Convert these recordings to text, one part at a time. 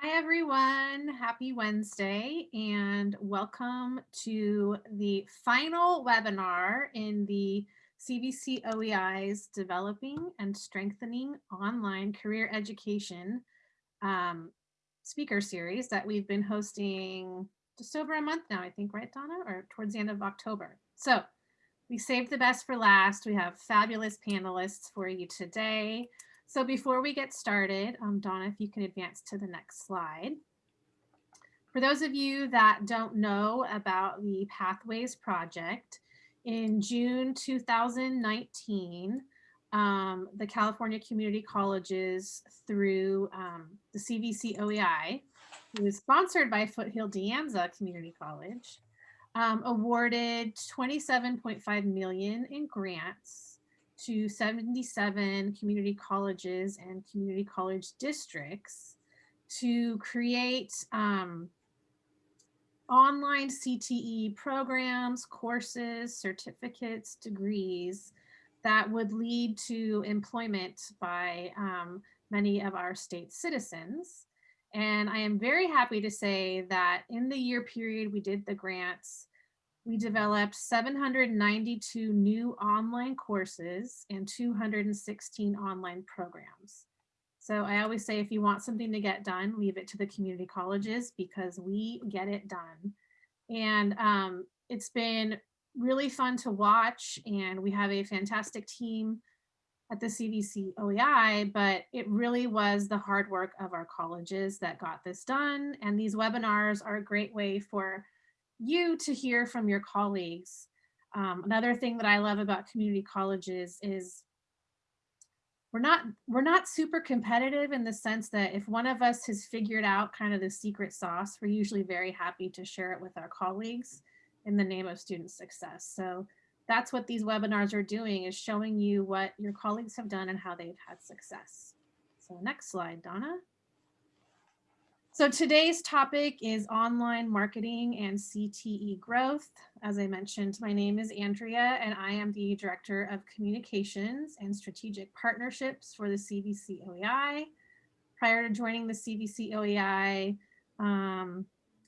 Hi, everyone. Happy Wednesday and welcome to the final webinar in the CVC OEI's Developing and Strengthening Online Career Education um, speaker series that we've been hosting just over a month now, I think, right, Donna, or towards the end of October. So we saved the best for last. We have fabulous panelists for you today. So before we get started, um, Donna, if you can advance to the next slide. For those of you that don't know about the Pathways Project, in June 2019, um, the California Community Colleges through um, the CVC OEI, who is sponsored by Foothill De Anza Community College, um, awarded 27.5 million in grants to 77 community colleges and community college districts to create um, online CTE programs, courses, certificates, degrees that would lead to employment by um, many of our state citizens. And I am very happy to say that in the year period we did the grants, we developed 792 new online courses and 216 online programs. So I always say if you want something to get done, leave it to the community colleges because we get it done. And um, it's been really fun to watch and we have a fantastic team at the CVC OEI, but it really was the hard work of our colleges that got this done. And these webinars are a great way for you to hear from your colleagues. Um, another thing that I love about community colleges is we're not we're not super competitive in the sense that if one of us has figured out kind of the secret sauce, we're usually very happy to share it with our colleagues in the name of student success. So that's what these webinars are doing is showing you what your colleagues have done and how they've had success. So next slide, Donna. So today's topic is online marketing and CTE growth. As I mentioned, my name is Andrea and I am the Director of Communications and Strategic Partnerships for the CVC OEI. Prior to joining the CVC OEI, um,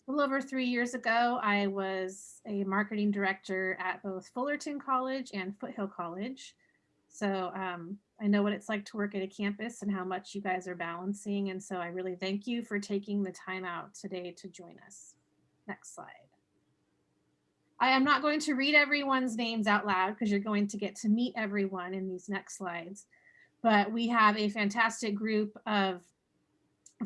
a little over three years ago, I was a marketing director at both Fullerton College and Foothill College. So um, I know what it's like to work at a campus and how much you guys are balancing. And so I really thank you for taking the time out today to join us. Next slide. I am not going to read everyone's names out loud because you're going to get to meet everyone in these next slides. But we have a fantastic group of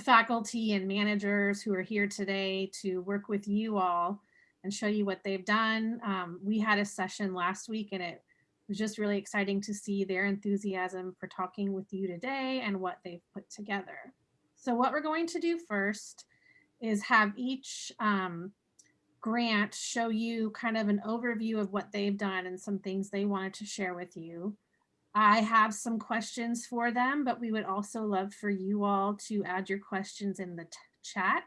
faculty and managers who are here today to work with you all and show you what they've done. Um, we had a session last week and it was just really exciting to see their enthusiasm for talking with you today and what they've put together. So what we're going to do first is have each um, grant show you kind of an overview of what they've done and some things they wanted to share with you. I have some questions for them, but we would also love for you all to add your questions in the chat.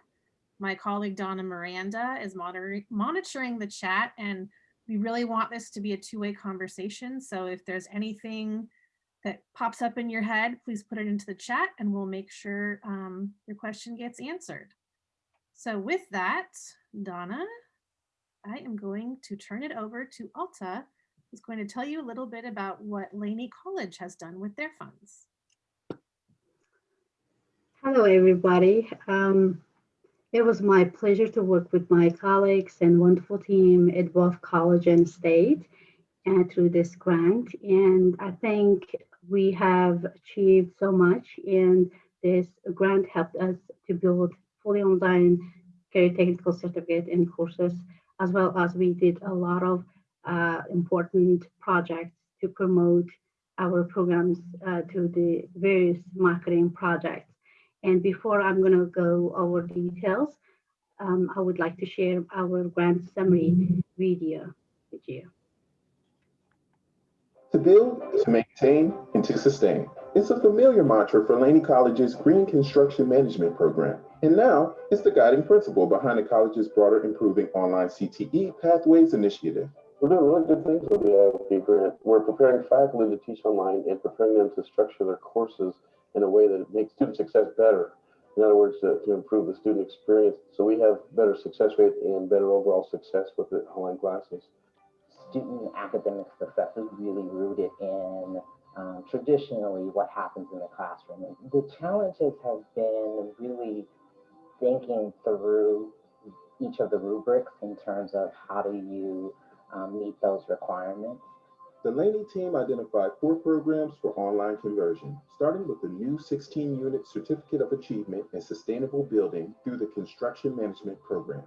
My colleague Donna Miranda is monitoring the chat and we really want this to be a two-way conversation. So if there's anything that pops up in your head, please put it into the chat and we'll make sure um, your question gets answered. So with that, Donna, I am going to turn it over to Alta, who's going to tell you a little bit about what Laney College has done with their funds. Hello, everybody. Um, it was my pleasure to work with my colleagues and wonderful team at both college and state and through this grant. And I think we have achieved so much and this grant helped us to build fully online career technical certificate and courses, as well as we did a lot of uh, important projects to promote our programs uh, to the various marketing projects. And before I'm going to go over details, um, I would like to share our grant summary video with you. To build, to maintain, and to sustain. It's a familiar mantra for Laney College's Green Construction Management Program. And now it's the guiding principle behind the college's broader Improving Online CTE Pathways initiative. We're doing really good things with the IOP grant. We're preparing faculty to teach online and preparing them to structure their courses in a way that makes student success better. In other words, to, to improve the student experience. So we have better success rate and better overall success with the online classes. student academic success is really rooted in um, traditionally what happens in the classroom. The challenges have been really thinking through each of the rubrics in terms of how do you um, meet those requirements. The Laney team identified four programs for online conversion, starting with the new 16-unit Certificate of Achievement in Sustainable Building through the Construction Management Program.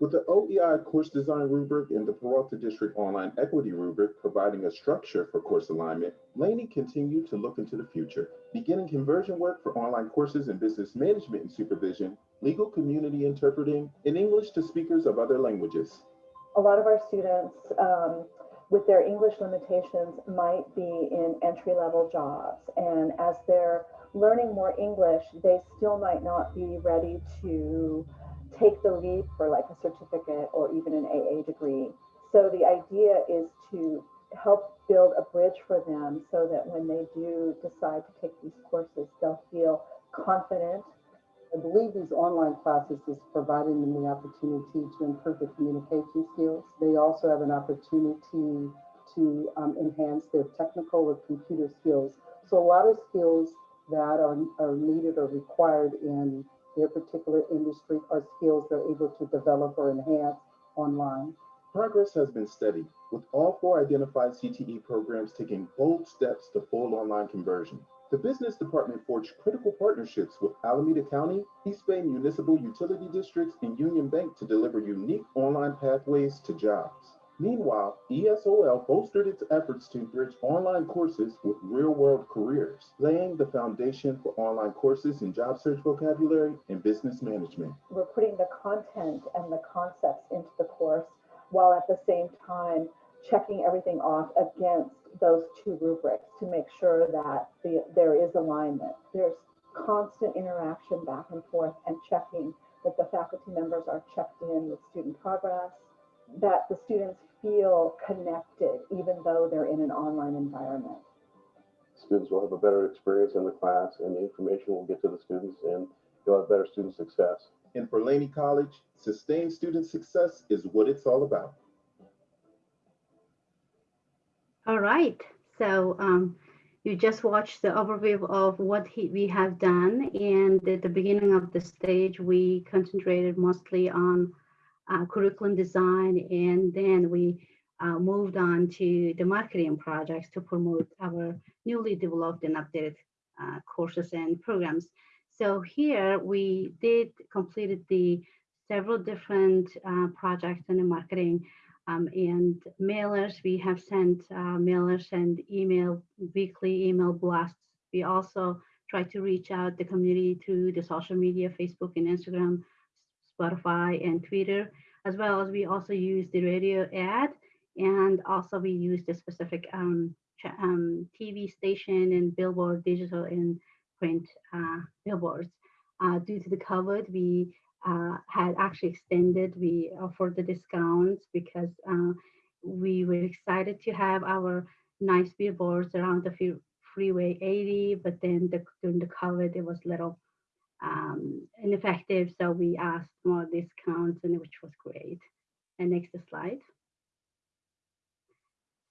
With the OEI course design rubric and the Peralta District Online Equity rubric providing a structure for course alignment, Laney continued to look into the future, beginning conversion work for online courses in business management and supervision, legal community interpreting, and English to speakers of other languages. a lot of our students um, with their English limitations might be in entry level jobs. And as they're learning more English, they still might not be ready to take the leap for like a certificate or even an AA degree. So the idea is to help build a bridge for them so that when they do decide to take these courses, they'll feel confident I believe these online classes is providing them the opportunity to improve their communication skills. They also have an opportunity to um, enhance their technical or computer skills. So a lot of skills that are, are needed or required in their particular industry are skills they're able to develop or enhance online. Progress has been steady, with all four identified CTE programs taking bold steps to full online conversion. The business department forged critical partnerships with Alameda County, East Bay Municipal Utility Districts, and Union Bank to deliver unique online pathways to jobs. Meanwhile, ESOL bolstered its efforts to bridge online courses with real-world careers, laying the foundation for online courses in job search vocabulary and business management. we're putting the content and the concepts into the course while at the same time checking everything off against those two rubrics to make sure that the, there is alignment. There's constant interaction back and forth and checking that the faculty members are checked in with student progress, that the students feel connected even though they're in an online environment. Students will have a better experience in the class and the information will get to the students and you'll have better student success. And for Laney College, sustained student success is what it's all about. All right, so um, you just watched the overview of what he, we have done. And at the beginning of the stage, we concentrated mostly on uh, curriculum design. And then we uh, moved on to the marketing projects to promote our newly developed and updated uh, courses and programs. So here we did completed the several different uh, projects in the marketing um, and mailers. We have sent uh, mailers and email, weekly email blasts. We also try to reach out the community through the social media, Facebook and Instagram, Spotify and Twitter, as well as we also use the radio ad. And also we use the specific um, um, TV station and billboard, digital and print uh, billboards. Uh, due to the COVID, we uh, had actually extended, we offered the discounts because uh, we were excited to have our nice billboards around the freeway 80, but then the, during the COVID, it was little um, ineffective. So we asked more discounts and which was great. And next slide.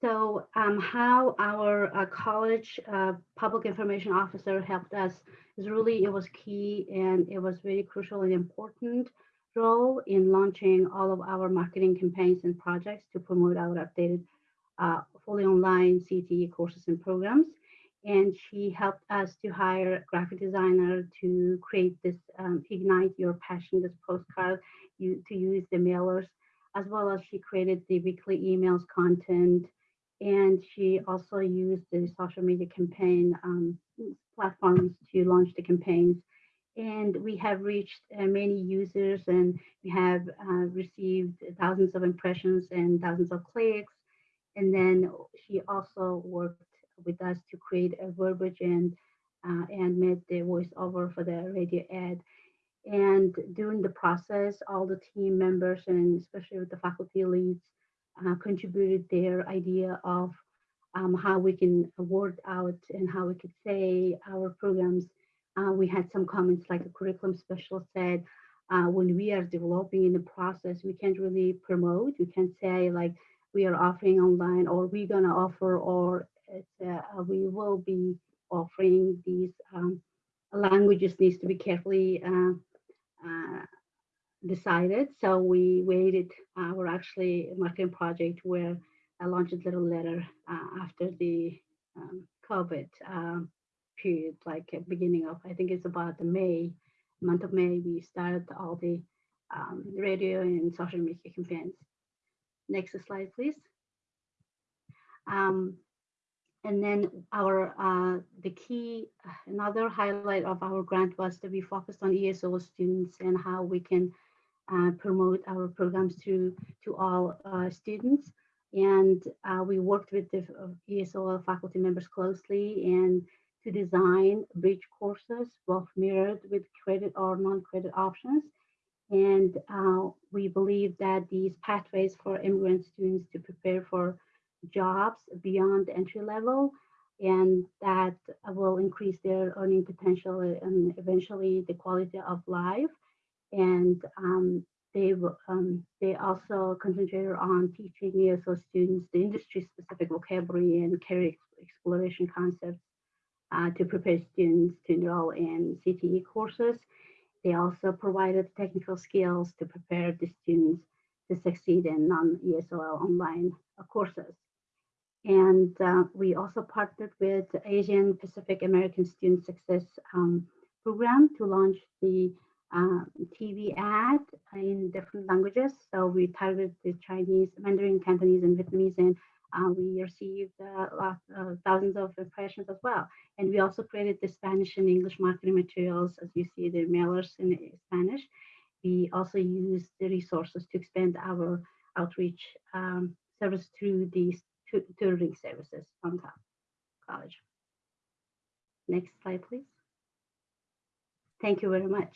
So um, how our uh, college uh, public information officer helped us is really, it was key and it was really crucial and important role in launching all of our marketing campaigns and projects to promote our updated uh, fully online CTE courses and programs. And she helped us to hire a graphic designer to create this um, Ignite Your Passion, this postcard you, to use the mailers, as well as she created the weekly emails content. And she also used the social media campaign um, platforms to launch the campaigns. And we have reached uh, many users and we have uh, received thousands of impressions and thousands of clicks. And then she also worked with us to create a verbiage and uh, and made the voiceover for the radio ad. And during the process, all the team members and especially with the faculty leads uh, contributed their idea of um, how we can word out and how we could say our programs uh, we had some comments like the curriculum specialist said, uh, when we are developing in the process, we can't really promote. We can't say like we are offering online or we're gonna offer or uh, we will be offering these um, languages needs to be carefully uh, uh, decided. So we waited our actually marketing project where I launched a little letter uh, after the um, COVID um, period, like beginning of, I think it's about the May, month of May, we started all the um, radio and social media campaigns. Next slide, please. Um, and then our uh, the key, another highlight of our grant was to be focused on ESOL students and how we can uh, promote our programs to, to all uh, students. And uh, we worked with the uh, ESOL faculty members closely and to design bridge courses, both mirrored with credit or non-credit options. And uh, we believe that these pathways for immigrant students to prepare for jobs beyond entry level and that will increase their earning potential and eventually the quality of life. And um, they um, they also concentrated on teaching ESO students the industry-specific vocabulary and career exploration concepts uh, to prepare students to enroll in CTE courses. They also provided technical skills to prepare the students to succeed in non-ESOL online courses. And uh, we also partnered with the Asian Pacific American Student Success um, Program to launch the uh, TV ad in different languages. So we targeted the Chinese, Mandarin, Cantonese, and Vietnamese, and uh, we received uh, uh, thousands of impressions as well. And we also created the Spanish and English marketing materials, as you see the mailers in Spanish. We also used the resources to expand our outreach um, service through these tutoring services on top college. Next slide, please. Thank you very much.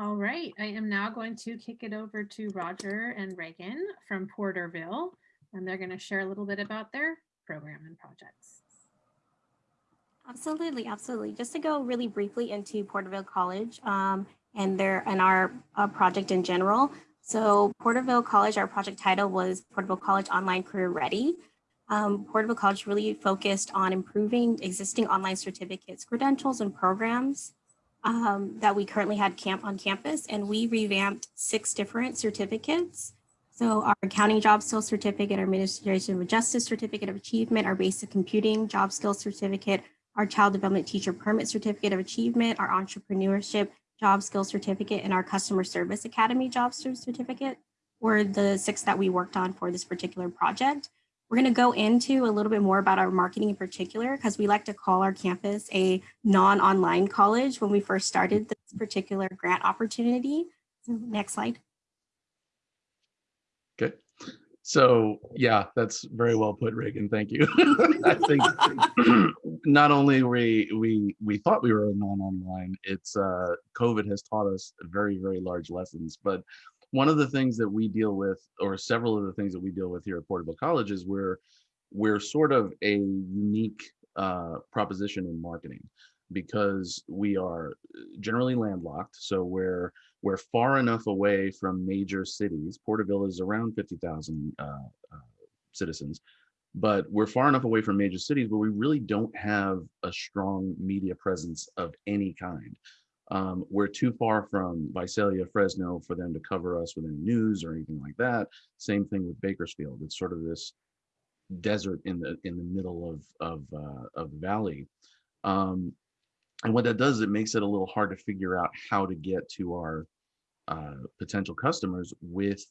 All right, I am now going to kick it over to Roger and Reagan from Porterville, and they're going to share a little bit about their program and projects. Absolutely, absolutely. Just to go really briefly into Porterville College um, and their and our uh, project in general. So Porterville College, our project title was Porterville College Online Career Ready. Um, Porterville College really focused on improving existing online certificates, credentials, and programs um, that we currently had camp on campus, and we revamped six different certificates. So our accounting job skills certificate, our administration of justice certificate of achievement, our basic computing job skills certificate, our child development teacher permit certificate of achievement, our entrepreneurship job skills certificate and our customer service academy job certificate were the six that we worked on for this particular project. We're going to go into a little bit more about our marketing in particular because we like to call our campus a non-online college when we first started this particular grant opportunity. So next slide. Good. So yeah, that's very well put, Reagan. Thank you. I think not only we we we thought we were non-online, it's uh, COVID has taught us very very large lessons. But one of the things that we deal with, or several of the things that we deal with here at Porterville College, is we're we're sort of a unique uh, proposition in marketing because we are generally landlocked. So we're we're far enough away from major cities. Porterville is around 50,000 uh, uh, citizens, but we're far enough away from major cities where we really don't have a strong media presence of any kind. Um, we're too far from Visalia, Fresno for them to cover us with any news or anything like that. Same thing with Bakersfield. It's sort of this desert in the in the middle of of uh, of the valley. Um, and what that does, is it makes it a little hard to figure out how to get to our uh, potential customers with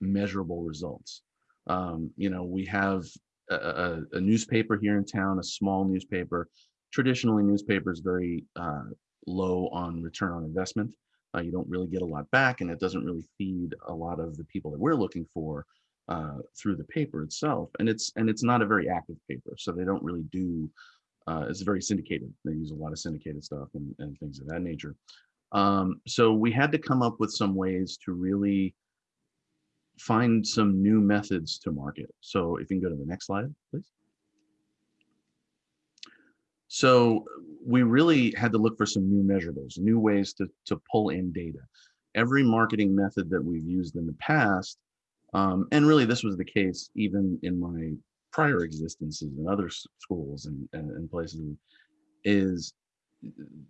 measurable results. Um, you know, we have a, a, a, newspaper here in town, a small newspaper. Traditionally, newspapers very uh, low on return on investment. Uh, you don't really get a lot back, and it doesn't really feed a lot of the people that we're looking for uh, through the paper itself. And it's and it's not a very active paper, so they don't really do uh, it's very syndicated. They use a lot of syndicated stuff and, and things of that nature. Um, so we had to come up with some ways to really find some new methods to market. So if you can go to the next slide, please. So we really had to look for some new measurables, new ways to, to pull in data. Every marketing method that we've used in the past, um, and really this was the case even in my prior existences in other schools and, and, and places, is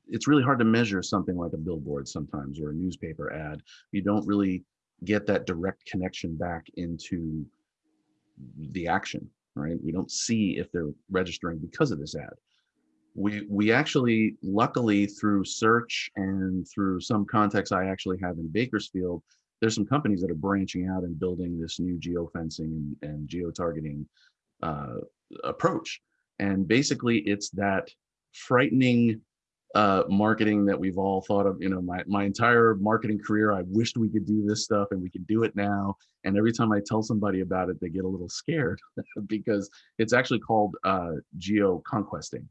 it's really hard to measure something like a billboard sometimes or a newspaper ad. You don't really get that direct connection back into the action, right? We don't see if they're registering because of this ad. We, we actually, luckily through search and through some contacts I actually have in Bakersfield, there's some companies that are branching out and building this new geofencing and, and geo-targeting uh, approach. And basically it's that frightening uh, marketing that we've all thought of, you know, my, my entire marketing career, I wished we could do this stuff and we can do it now. And every time I tell somebody about it, they get a little scared because it's actually called uh, geo conquesting.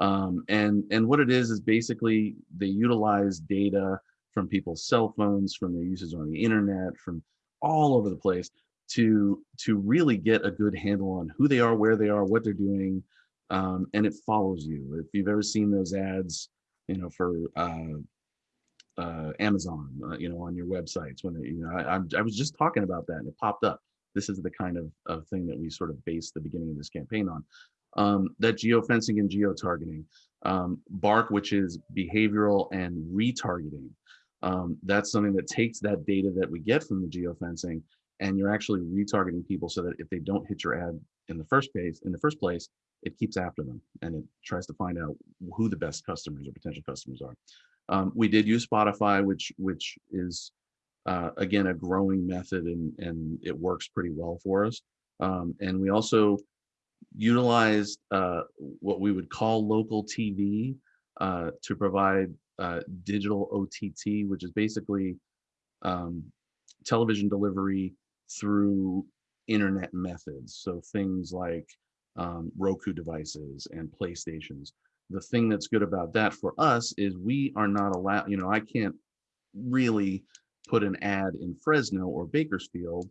Um, and, and what it is, is basically they utilize data from people's cell phones, from their uses on the internet, from all over the place to, to really get a good handle on who they are, where they are, what they're doing, um, and it follows you. If you've ever seen those ads, you know, for uh, uh, Amazon, uh, you know, on your websites, when you know, I, I, was just talking about that and it popped up. This is the kind of, of thing that we sort of based the beginning of this campaign on. Um, that geofencing and geo-targeting, um, BARC, which is behavioral and retargeting. Um, that's something that takes that data that we get from the geofencing and you're actually retargeting people so that if they don't hit your ad in the first place, in the first place, it keeps after them and it tries to find out who the best customers or potential customers are. Um, we did use Spotify, which which is uh, again a growing method and and it works pretty well for us. Um, and we also utilized uh, what we would call local TV uh, to provide uh, digital OTT, which is basically um, television delivery through internet methods. So things like um, Roku devices and PlayStations. The thing that's good about that for us is we are not allowed, you know, I can't really put an ad in Fresno or Bakersfield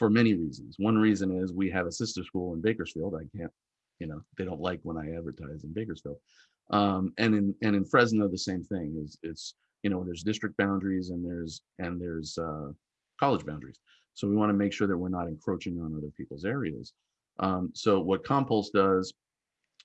for many reasons. One reason is we have a sister school in Bakersfield. I can't, you know, they don't like when I advertise in Bakersfield. Um, and in and in Fresno, the same thing is it's you know there's district boundaries and there's and there's uh, college boundaries. So we want to make sure that we're not encroaching on other people's areas. Um, so what Compulse does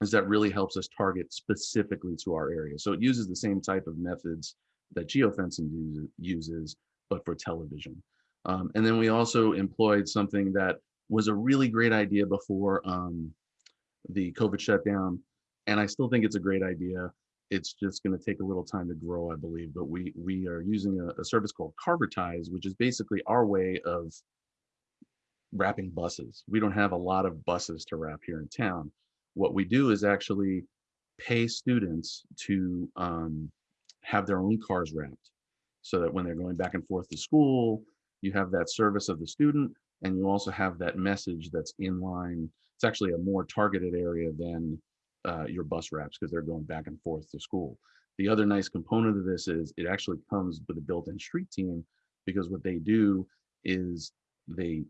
is that really helps us target specifically to our area. So it uses the same type of methods that geofencing uses, but for television. Um, and then we also employed something that was a really great idea before um, the COVID shutdown. And I still think it's a great idea. It's just going to take a little time to grow, I believe. But we we are using a, a service called Carvertise, which is basically our way of wrapping buses. We don't have a lot of buses to wrap here in town. What we do is actually pay students to um, have their own cars wrapped so that when they're going back and forth to school, you have that service of the student and you also have that message that's in line. It's actually a more targeted area than uh, your bus wraps because they're going back and forth to school. The other nice component of this is it actually comes with a built-in street team because what they do is they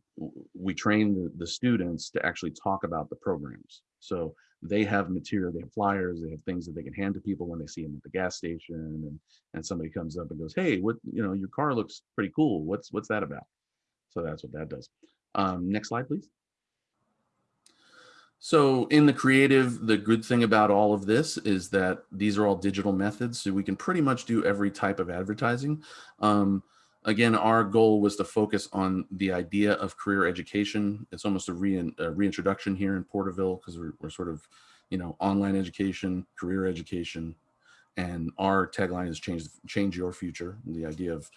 we train the, the students to actually talk about the programs. So they have material, they have flyers, they have things that they can hand to people when they see them at the gas station and, and somebody comes up and goes, hey, what, you know, your car looks pretty cool. What's, what's that about? So that's what that does. Um, next slide, please. So in the creative, the good thing about all of this is that these are all digital methods. So we can pretty much do every type of advertising. Um, again, our goal was to focus on the idea of career education. It's almost a, a reintroduction here in Porterville because we're, we're sort of, you know, online education, career education, and our tagline is change, change your future. The idea of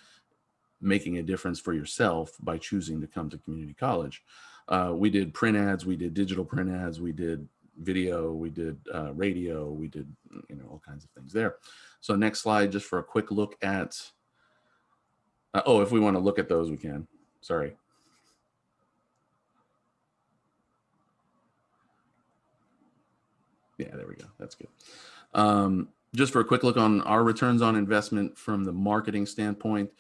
making a difference for yourself by choosing to come to community college. Uh, we did print ads, we did digital print ads, we did video, we did uh, radio, we did, you know, all kinds of things there. So next slide, just for a quick look at uh, oh, if we want to look at those, we can. Sorry. Yeah, there we go. That's good. Um, just for a quick look on our returns on investment from the marketing standpoint,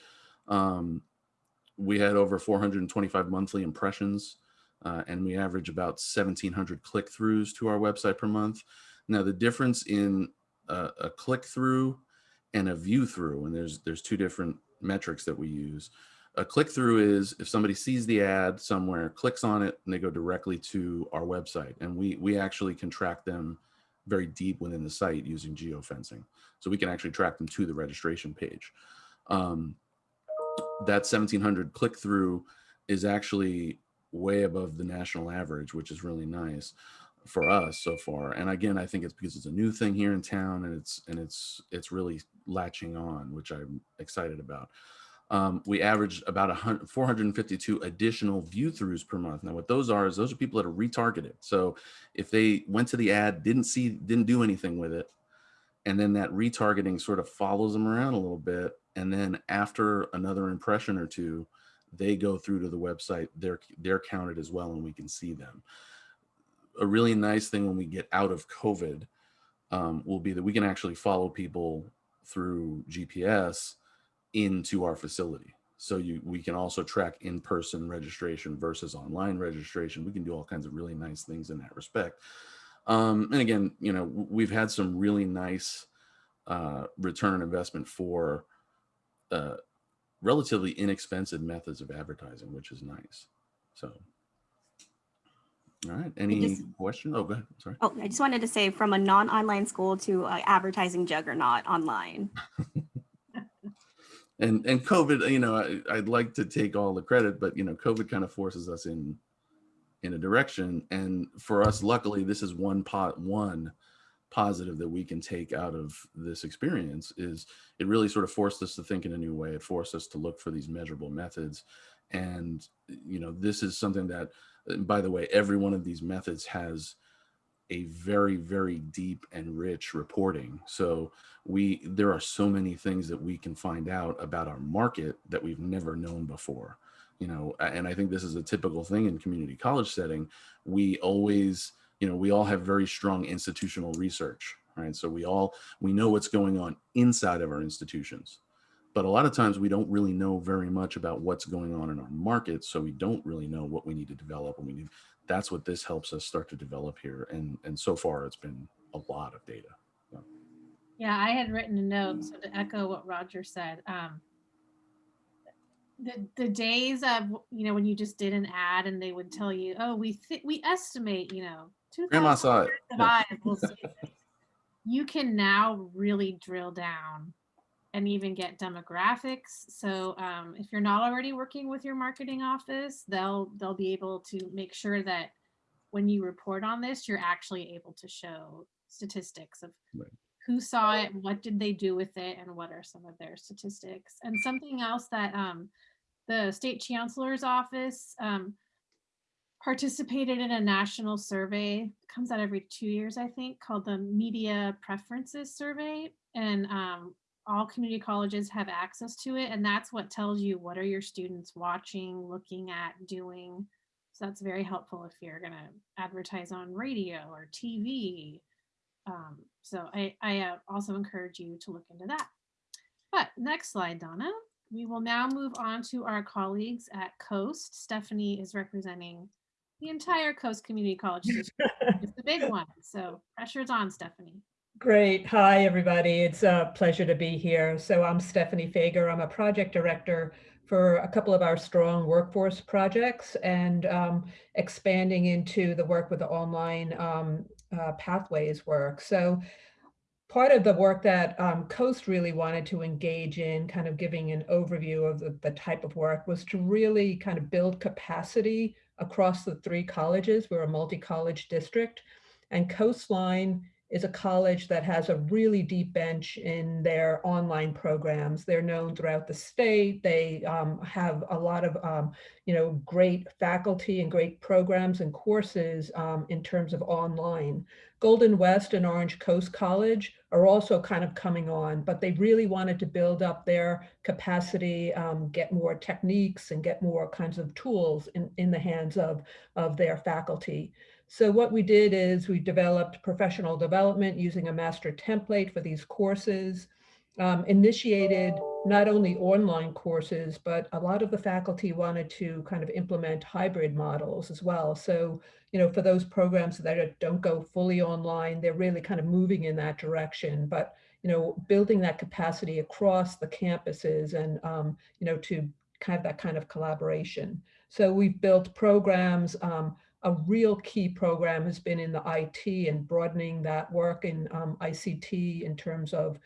um, we had over 425 monthly impressions, uh, and we average about 1,700 click-throughs to our website per month. Now, the difference in a, a click through and a view through, and there's there's two different metrics that we use. A click through is if somebody sees the ad somewhere, clicks on it, and they go directly to our website, and we we actually can track them very deep within the site using geofencing, so we can actually track them to the registration page. Um, that 1700 click through is actually way above the national average, which is really nice for us so far. And again, I think it's because it's a new thing here in town and it's and it's it's really latching on, which I'm excited about. Um, we averaged about 100, 452 additional view throughs per month. Now what those are is those are people that are retargeted. So if they went to the ad, didn't see, didn't do anything with it, and then that retargeting sort of follows them around a little bit. And then after another impression or two, they go through to the website, they're, they're counted as well and we can see them a really nice thing when we get out of COVID um, will be that we can actually follow people through GPS into our facility. So you, we can also track in-person registration versus online registration. We can do all kinds of really nice things in that respect. Um, and again, you know, we've had some really nice uh, return on investment for uh, relatively inexpensive methods of advertising, which is nice. So all right. Any just- question? Oh, go ahead. Sorry. Oh, I just wanted to say from a non-online school to uh, advertising juggernaut online. And and COVID, you know, I, I'd like to take all the credit, but you know, COVID kind of forces us in in a direction. And for us, luckily, this is one pot one positive that we can take out of this experience is it really sort of forced us to think in a new way. It forced us to look for these measurable methods. And you know, this is something that by the way, every one of these methods has a very, very deep and rich reporting. So we there are so many things that we can find out about our market that we've never known before. You know, and I think this is a typical thing in community college setting. We always, you know, we all have very strong institutional research, right? So we all we know what's going on inside of our institutions but a lot of times we don't really know very much about what's going on in our market. So we don't really know what we need to develop and we need, that's what this helps us start to develop here. And, and so far it's been a lot of data. So. Yeah, I had written a note, so to echo what Roger said, um, the, the days of, you know, when you just did an ad and they would tell you, oh, we we estimate, you know, Grandma saw it. Yeah. We'll see this. You can now really drill down and even get demographics. So um, if you're not already working with your marketing office, they'll they'll be able to make sure that when you report on this, you're actually able to show statistics of Right. who saw it, what did they do with it, and what are some of their statistics. And something else that um, the state chancellor's office um, participated in a national survey, comes out every two years, I think, called the Media Preferences Survey. And um, all community colleges have access to it and that's what tells you what are your students watching looking at doing. So that's very helpful if you're going to advertise on radio or tv um, so i, I uh, also encourage you to look into that. But next slide donna. We will now move on to our colleagues at coast. Stephanie is representing the entire coast community college district it's the big one so pressure's on stephanie Great. Hi, everybody. It's a pleasure to be here. So I'm Stephanie Fager. I'm a project director for a couple of our strong workforce projects and um, expanding into the work with the online um, uh, pathways work. So part of the work that um, Coast really wanted to engage in, kind of giving an overview of the, the type of work, was to really kind of build capacity across the three colleges. We're a multi-college district and Coastline is a college that has a really deep bench in their online programs. They're known throughout the state. They um, have a lot of, um, you know, great faculty and great programs and courses um, in terms of online. Golden West and Orange Coast College are also kind of coming on, but they really wanted to build up their capacity, um, get more techniques and get more kinds of tools in, in the hands of, of their faculty. So what we did is we developed professional development using a master template for these courses, um, initiated not only online courses, but a lot of the faculty wanted to kind of implement hybrid models as well. So, you know, for those programs that don't go fully online, they're really kind of moving in that direction. But, you know, building that capacity across the campuses and, um, you know, to kind of that kind of collaboration. So we've built programs. Um, a real key program has been in the IT and broadening that work in um, ICT in terms of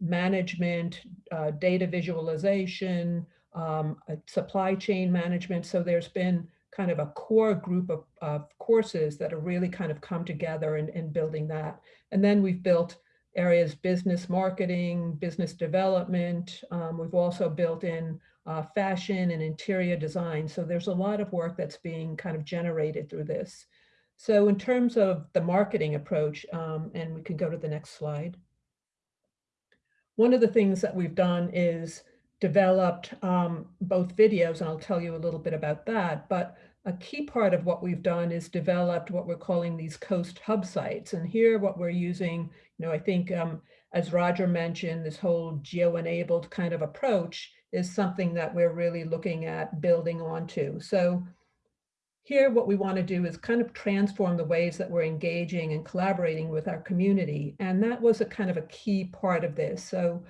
management, uh, data visualization, um, supply chain management. So there's been kind of a core group of, of courses that have really kind of come together in, in building that. And then we've built areas business marketing, business development. Um, we've also built in uh, fashion and interior design. So there's a lot of work that's being kind of generated through this. So in terms of the marketing approach, um, and we can go to the next slide. One of the things that we've done is developed um, both videos, and I'll tell you a little bit about that, but a key part of what we've done is developed what we're calling these coast hub sites. And here what we're using, you know, I think um, as Roger mentioned, this whole geo-enabled kind of approach is something that we're really looking at building onto. So here, what we want to do is kind of transform the ways that we're engaging and collaborating with our community. And that was a kind of a key part of this. So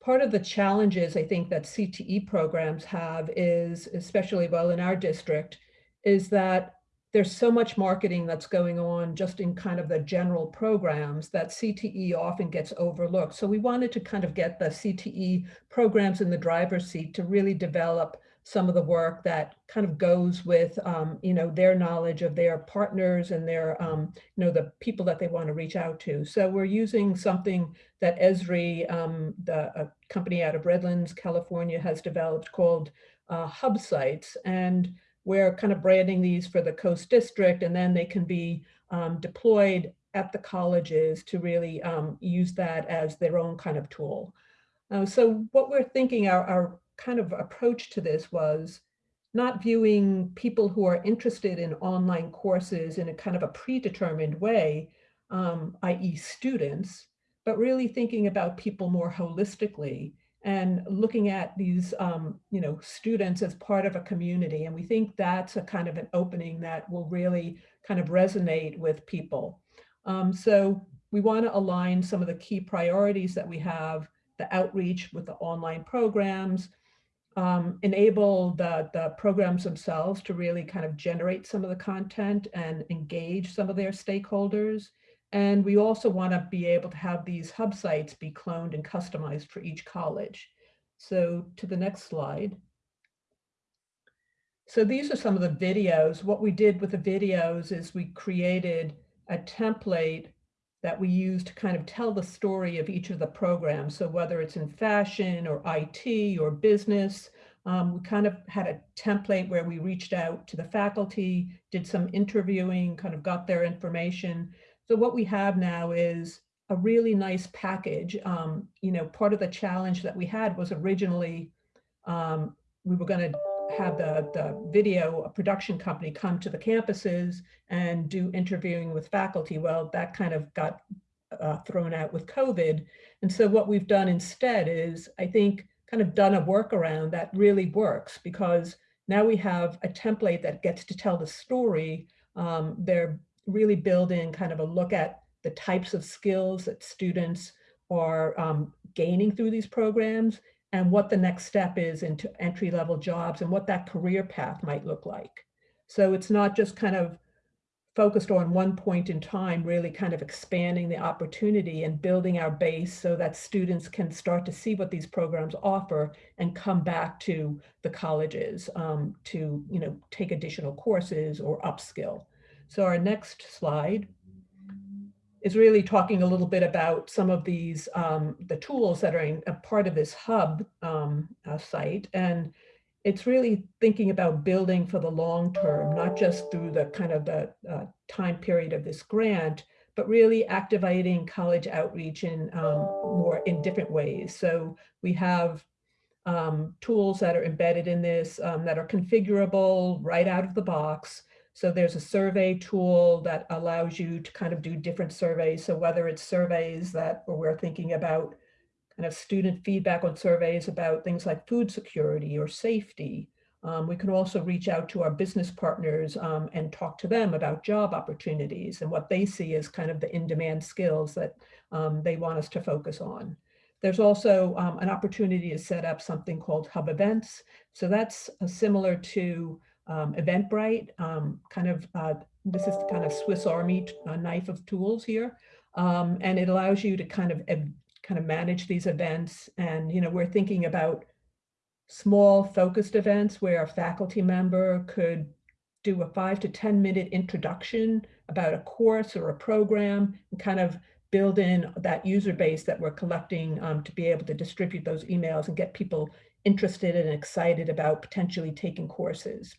part of the challenges I think that CTE programs have is, especially well in our district, is that there's so much marketing that's going on just in kind of the general programs that CTE often gets overlooked. So we wanted to kind of get the CTE programs in the driver's seat to really develop some of the work that kind of goes with, um, you know, their knowledge of their partners and their, um, you know, the people that they want to reach out to. So we're using something that Esri, um, the company out of Redlands, California, has developed called uh, hub sites. And we're kind of branding these for the Coast District, and then they can be um, deployed at the colleges to really um, use that as their own kind of tool. Uh, so what we're thinking, our, our kind of approach to this was not viewing people who are interested in online courses in a kind of a predetermined way, um, i.e. students, but really thinking about people more holistically and looking at these, um, you know, students as part of a community. And we think that's a kind of an opening that will really kind of resonate with people. Um, so we want to align some of the key priorities that we have, the outreach with the online programs, um, enable the, the programs themselves to really kind of generate some of the content and engage some of their stakeholders, and we also want to be able to have these hub sites be cloned and customized for each college. So to the next slide. So these are some of the videos. What we did with the videos is we created a template that we use to kind of tell the story of each of the programs. So whether it's in fashion or IT or business, um, we kind of had a template where we reached out to the faculty, did some interviewing, kind of got their information, so what we have now is a really nice package. Um, you know, part of the challenge that we had was originally um, we were going to have the, the video production company come to the campuses and do interviewing with faculty. Well, that kind of got uh, thrown out with COVID. And so what we've done instead is, I think, kind of done a workaround that really works because now we have a template that gets to tell the story. Um, they're really build in kind of a look at the types of skills that students are um, gaining through these programs and what the next step is into entry level jobs and what that career path might look like. So it's not just kind of focused on one point in time, really kind of expanding the opportunity and building our base so that students can start to see what these programs offer and come back to the colleges um, to, you know, take additional courses or upskill. So our next slide is really talking a little bit about some of these, um, the tools that are in, a part of this hub um, uh, site. And it's really thinking about building for the long term, not just through the kind of the uh, time period of this grant, but really activating college outreach in um, more in different ways. So we have um, tools that are embedded in this um, that are configurable right out of the box so there's a survey tool that allows you to kind of do different surveys. So whether it's surveys that we're thinking about kind of student feedback on surveys about things like food security or safety. Um, we can also reach out to our business partners um, and talk to them about job opportunities and what they see as kind of the in-demand skills that um, they want us to focus on. There's also um, an opportunity to set up something called hub events. So that's uh, similar to um, Eventbrite, um, kind of, uh, this is kind of Swiss Army uh, knife of tools here. Um, and it allows you to kind of kind of manage these events. And, you know, we're thinking about small focused events where a faculty member could do a five to 10 minute introduction about a course or a program and kind of build in that user base that we're collecting um, to be able to distribute those emails and get people interested and excited about potentially taking courses.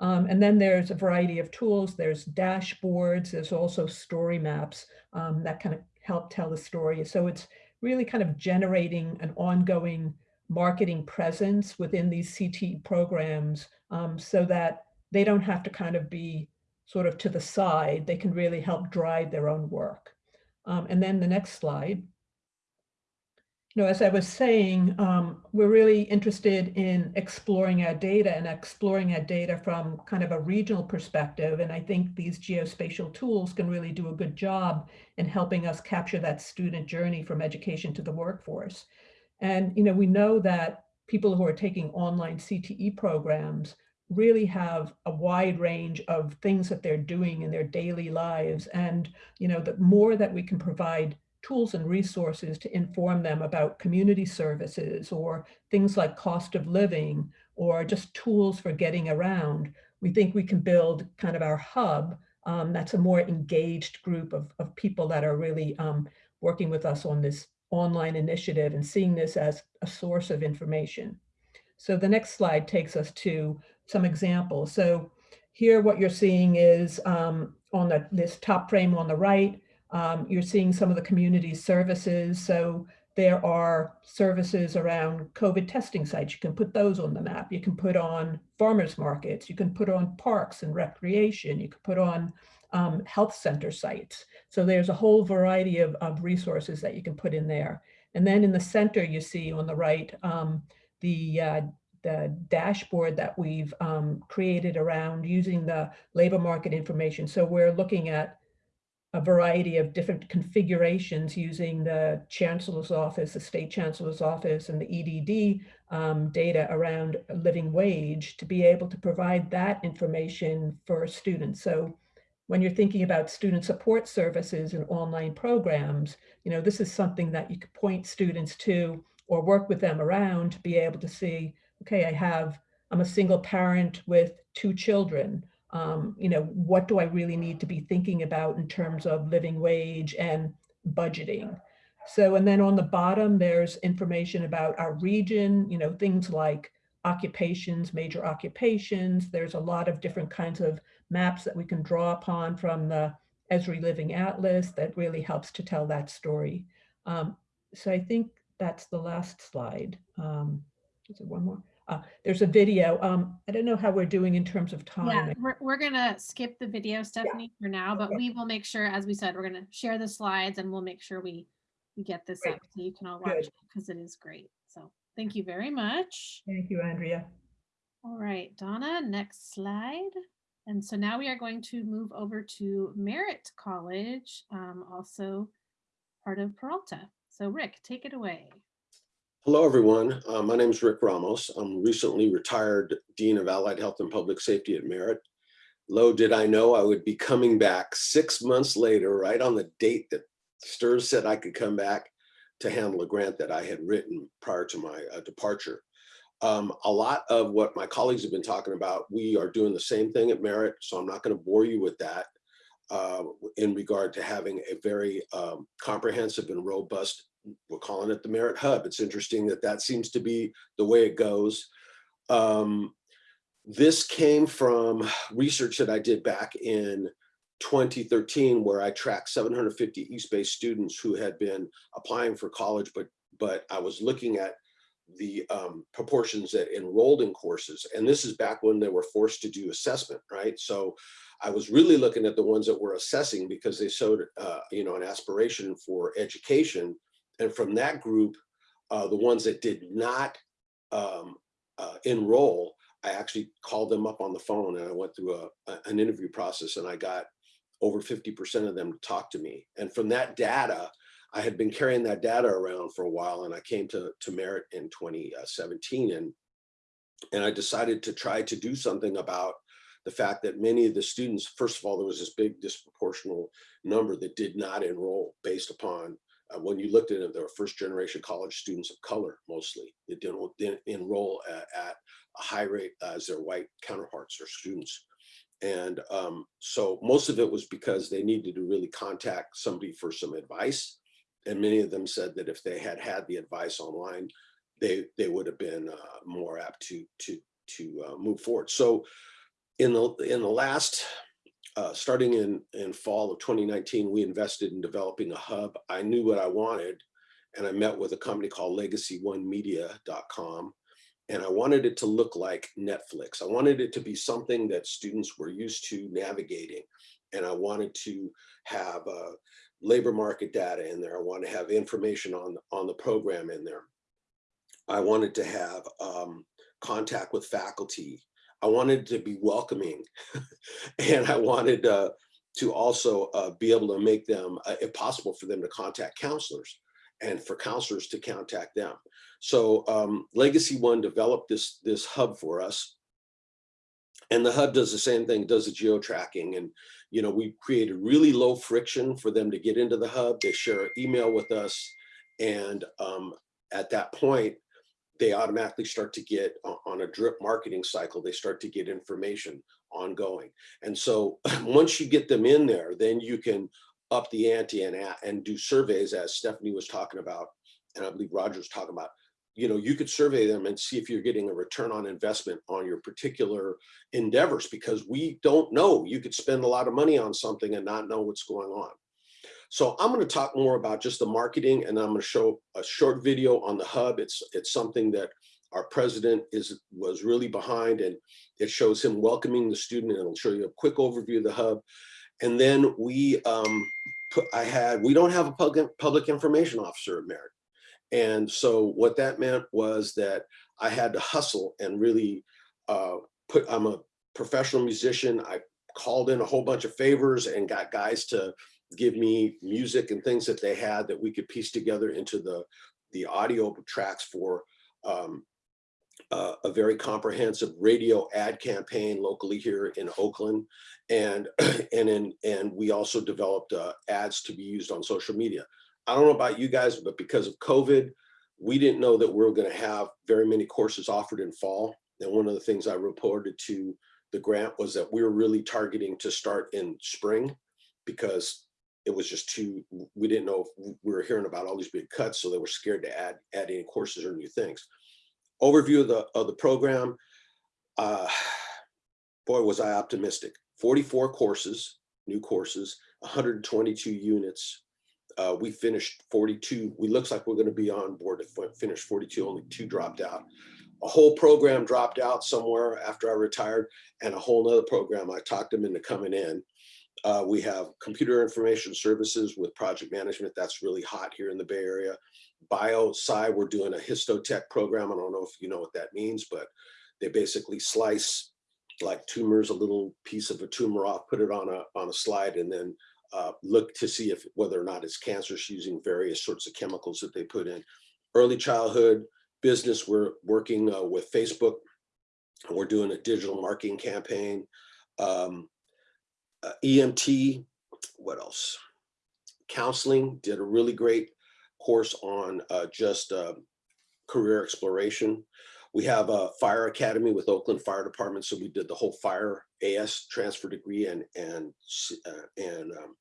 Um, and then there's a variety of tools. There's dashboards. There's also story maps um, that kind of help tell the story. So it's really kind of generating an ongoing marketing presence within these CT programs um, so that they don't have to kind of be sort of to the side. They can really help drive their own work. Um, and then the next slide you know, as I was saying, um, we're really interested in exploring our data and exploring our data from kind of a regional perspective. And I think these geospatial tools can really do a good job in helping us capture that student journey from education to the workforce. And, you know, we know that people who are taking online CTE programs really have a wide range of things that they're doing in their daily lives. And, you know, the more that we can provide tools and resources to inform them about community services or things like cost of living or just tools for getting around, we think we can build kind of our hub um, that's a more engaged group of, of people that are really um, working with us on this online initiative and seeing this as a source of information. So the next slide takes us to some examples. So here what you're seeing is um, on the, this top frame on the right, um, you're seeing some of the community services. So there are services around COVID testing sites. You can put those on the map. You can put on farmers markets. You can put on parks and recreation. You can put on um, health center sites. So there's a whole variety of, of, resources that you can put in there. And then in the center, you see on the right, um, the, uh, the dashboard that we've um, created around using the labor market information. So we're looking at a variety of different configurations using the chancellor's office, the state chancellor's office and the EDD um, data around living wage to be able to provide that information for students. So when you're thinking about student support services and online programs, you know, this is something that you could point students to or work with them around to be able to see, okay, I have, I'm a single parent with two children um, you know, what do I really need to be thinking about in terms of living wage and budgeting? So, and then on the bottom, there's information about our region, you know, things like occupations, major occupations. There's a lot of different kinds of maps that we can draw upon from the Esri Living Atlas that really helps to tell that story. Um, so I think that's the last slide. Um, is there one more? Uh, there's a video. Um, I don't know how we're doing in terms of time. Yeah, we're, we're gonna skip the video, Stephanie, for now, but Okay. we will make sure, as we said, we're gonna share the slides and we'll make sure we, we get this Great. up so you can all Good. watch it because it is great. So thank you very much. Thank you, Andrea. All right, Donna, next slide. And so now we are going to move over to Merritt College, um, also part of Peralta. So Rick, take it away. Hello, everyone. Uh, my name is Rick Ramos. I'm recently retired Dean of Allied Health and Public Safety at Merritt. Low did I know I would be coming back six months later, right on the date that STRS said I could come back to handle a grant that I had written prior to my uh, departure. Um, a lot of what my colleagues have been talking about, we are doing the same thing at Merritt, so I'm not going to bore you with that uh, in regard to having a very um, comprehensive and robust we're calling it the Merritt Hub. It's interesting that that seems to be the way it goes. Um, this came from research that I did back in 2013, where I tracked 750 East Bay students who had been applying for college, but but I was looking at the um, proportions that enrolled in courses. And this is back when they were forced to do assessment, right? So I was really looking at the ones that were assessing because they showed, uh, you know, an aspiration for education and from that group, uh, the ones that did not um, uh, enroll, I actually called them up on the phone and I went through a, a- an interview process and I got over 50% of them to talk to me. And from that data, I had been carrying that data around for a while and I came to, to Merritt in 2017 and, and I decided to try to do something about the fact that many of the students, first of all, there was this big disproportional number that did not enroll based upon uh, when you looked at it, there were first generation college students of color mostly that didn't, didn't enroll at, at a high rate as their white counterparts or students. And um, so most of it was because they needed to really contact somebody for some advice. And many of them said that if they had had the advice online, they they would have been uh, more apt to to to uh, move forward. So in the in the last uh, starting in, in fall of 2019, we invested in developing a hub. I knew what I wanted, and I met with a company called LegacyOneMedia.com, and I wanted it to look like Netflix. I wanted it to be something that students were used to navigating, and I wanted to have uh, labor market data in there. I wanted to have information on, on the program in there. I wanted to have um, contact with faculty I wanted to be welcoming and I wanted uh, to also uh, be able to make them, uh, if possible, for them to contact counselors and for counselors to contact them. So um, Legacy One developed this, this hub for us. And the hub does the same thing, does the geo tracking. And, you know, we created really low friction for them to get into the hub. They share an email with us. And um, at that point, they automatically start to get on a drip marketing cycle, they start to get information ongoing. And so once you get them in there, then you can up the ante and, and do surveys as Stephanie was talking about, and I believe Roger was talking about, you know, you could survey them and see if you're getting a return on investment on your particular endeavors because we don't know. You could spend a lot of money on something and not know what's going on. So I'm going to talk more about just the marketing and I'm going to show a short video on the hub. It's it's something that our president is was really behind and it shows him welcoming the student and it'll show you a quick overview of the hub. And then we um, put, I had, we don't have a public, public information officer at Merritt. And so what that meant was that I had to hustle and really uh, put, I'm a professional musician. I called in a whole bunch of favors and got guys to give me music and things that they had that we could piece together into the, the audio tracks for um, uh, a very comprehensive radio ad campaign locally here in Oakland. And, and, in, and we also developed uh, ads to be used on social media. I don't know about you guys, but because of COVID, we didn't know that we were gonna have very many courses offered in fall. And one of the things I reported to the grant was that we were really targeting to start in spring because it was just too, we didn't know if we were hearing about all these big cuts, so they were scared to add, add any courses or new things. Overview of the, of the program, uh, boy, was I optimistic. 44 courses, new courses, 122 units. Uh, we finished 42. We looks like we're going to be on board to finish 42. Only two dropped out. A whole program dropped out somewhere after I retired, and a whole nother program. I talked them into coming in. Uh, we have computer information services with project management. That's really hot here in the Bay Area. BioSci, we're doing a histotech program. I don't know if you know what that means, but they basically slice like tumors, a little piece of a tumor off, put it on a, on a slide, and then uh, look to see if whether or not it's cancerous using various sorts of chemicals that they put in. Early childhood business, we're working uh, with Facebook. We're doing a digital marketing campaign. Um, uh, EMT, what else? Counseling, did a really great course on uh, just uh, career exploration. We have a fire academy with Oakland Fire Department, so we did the whole fire AS transfer degree and and uh, and um,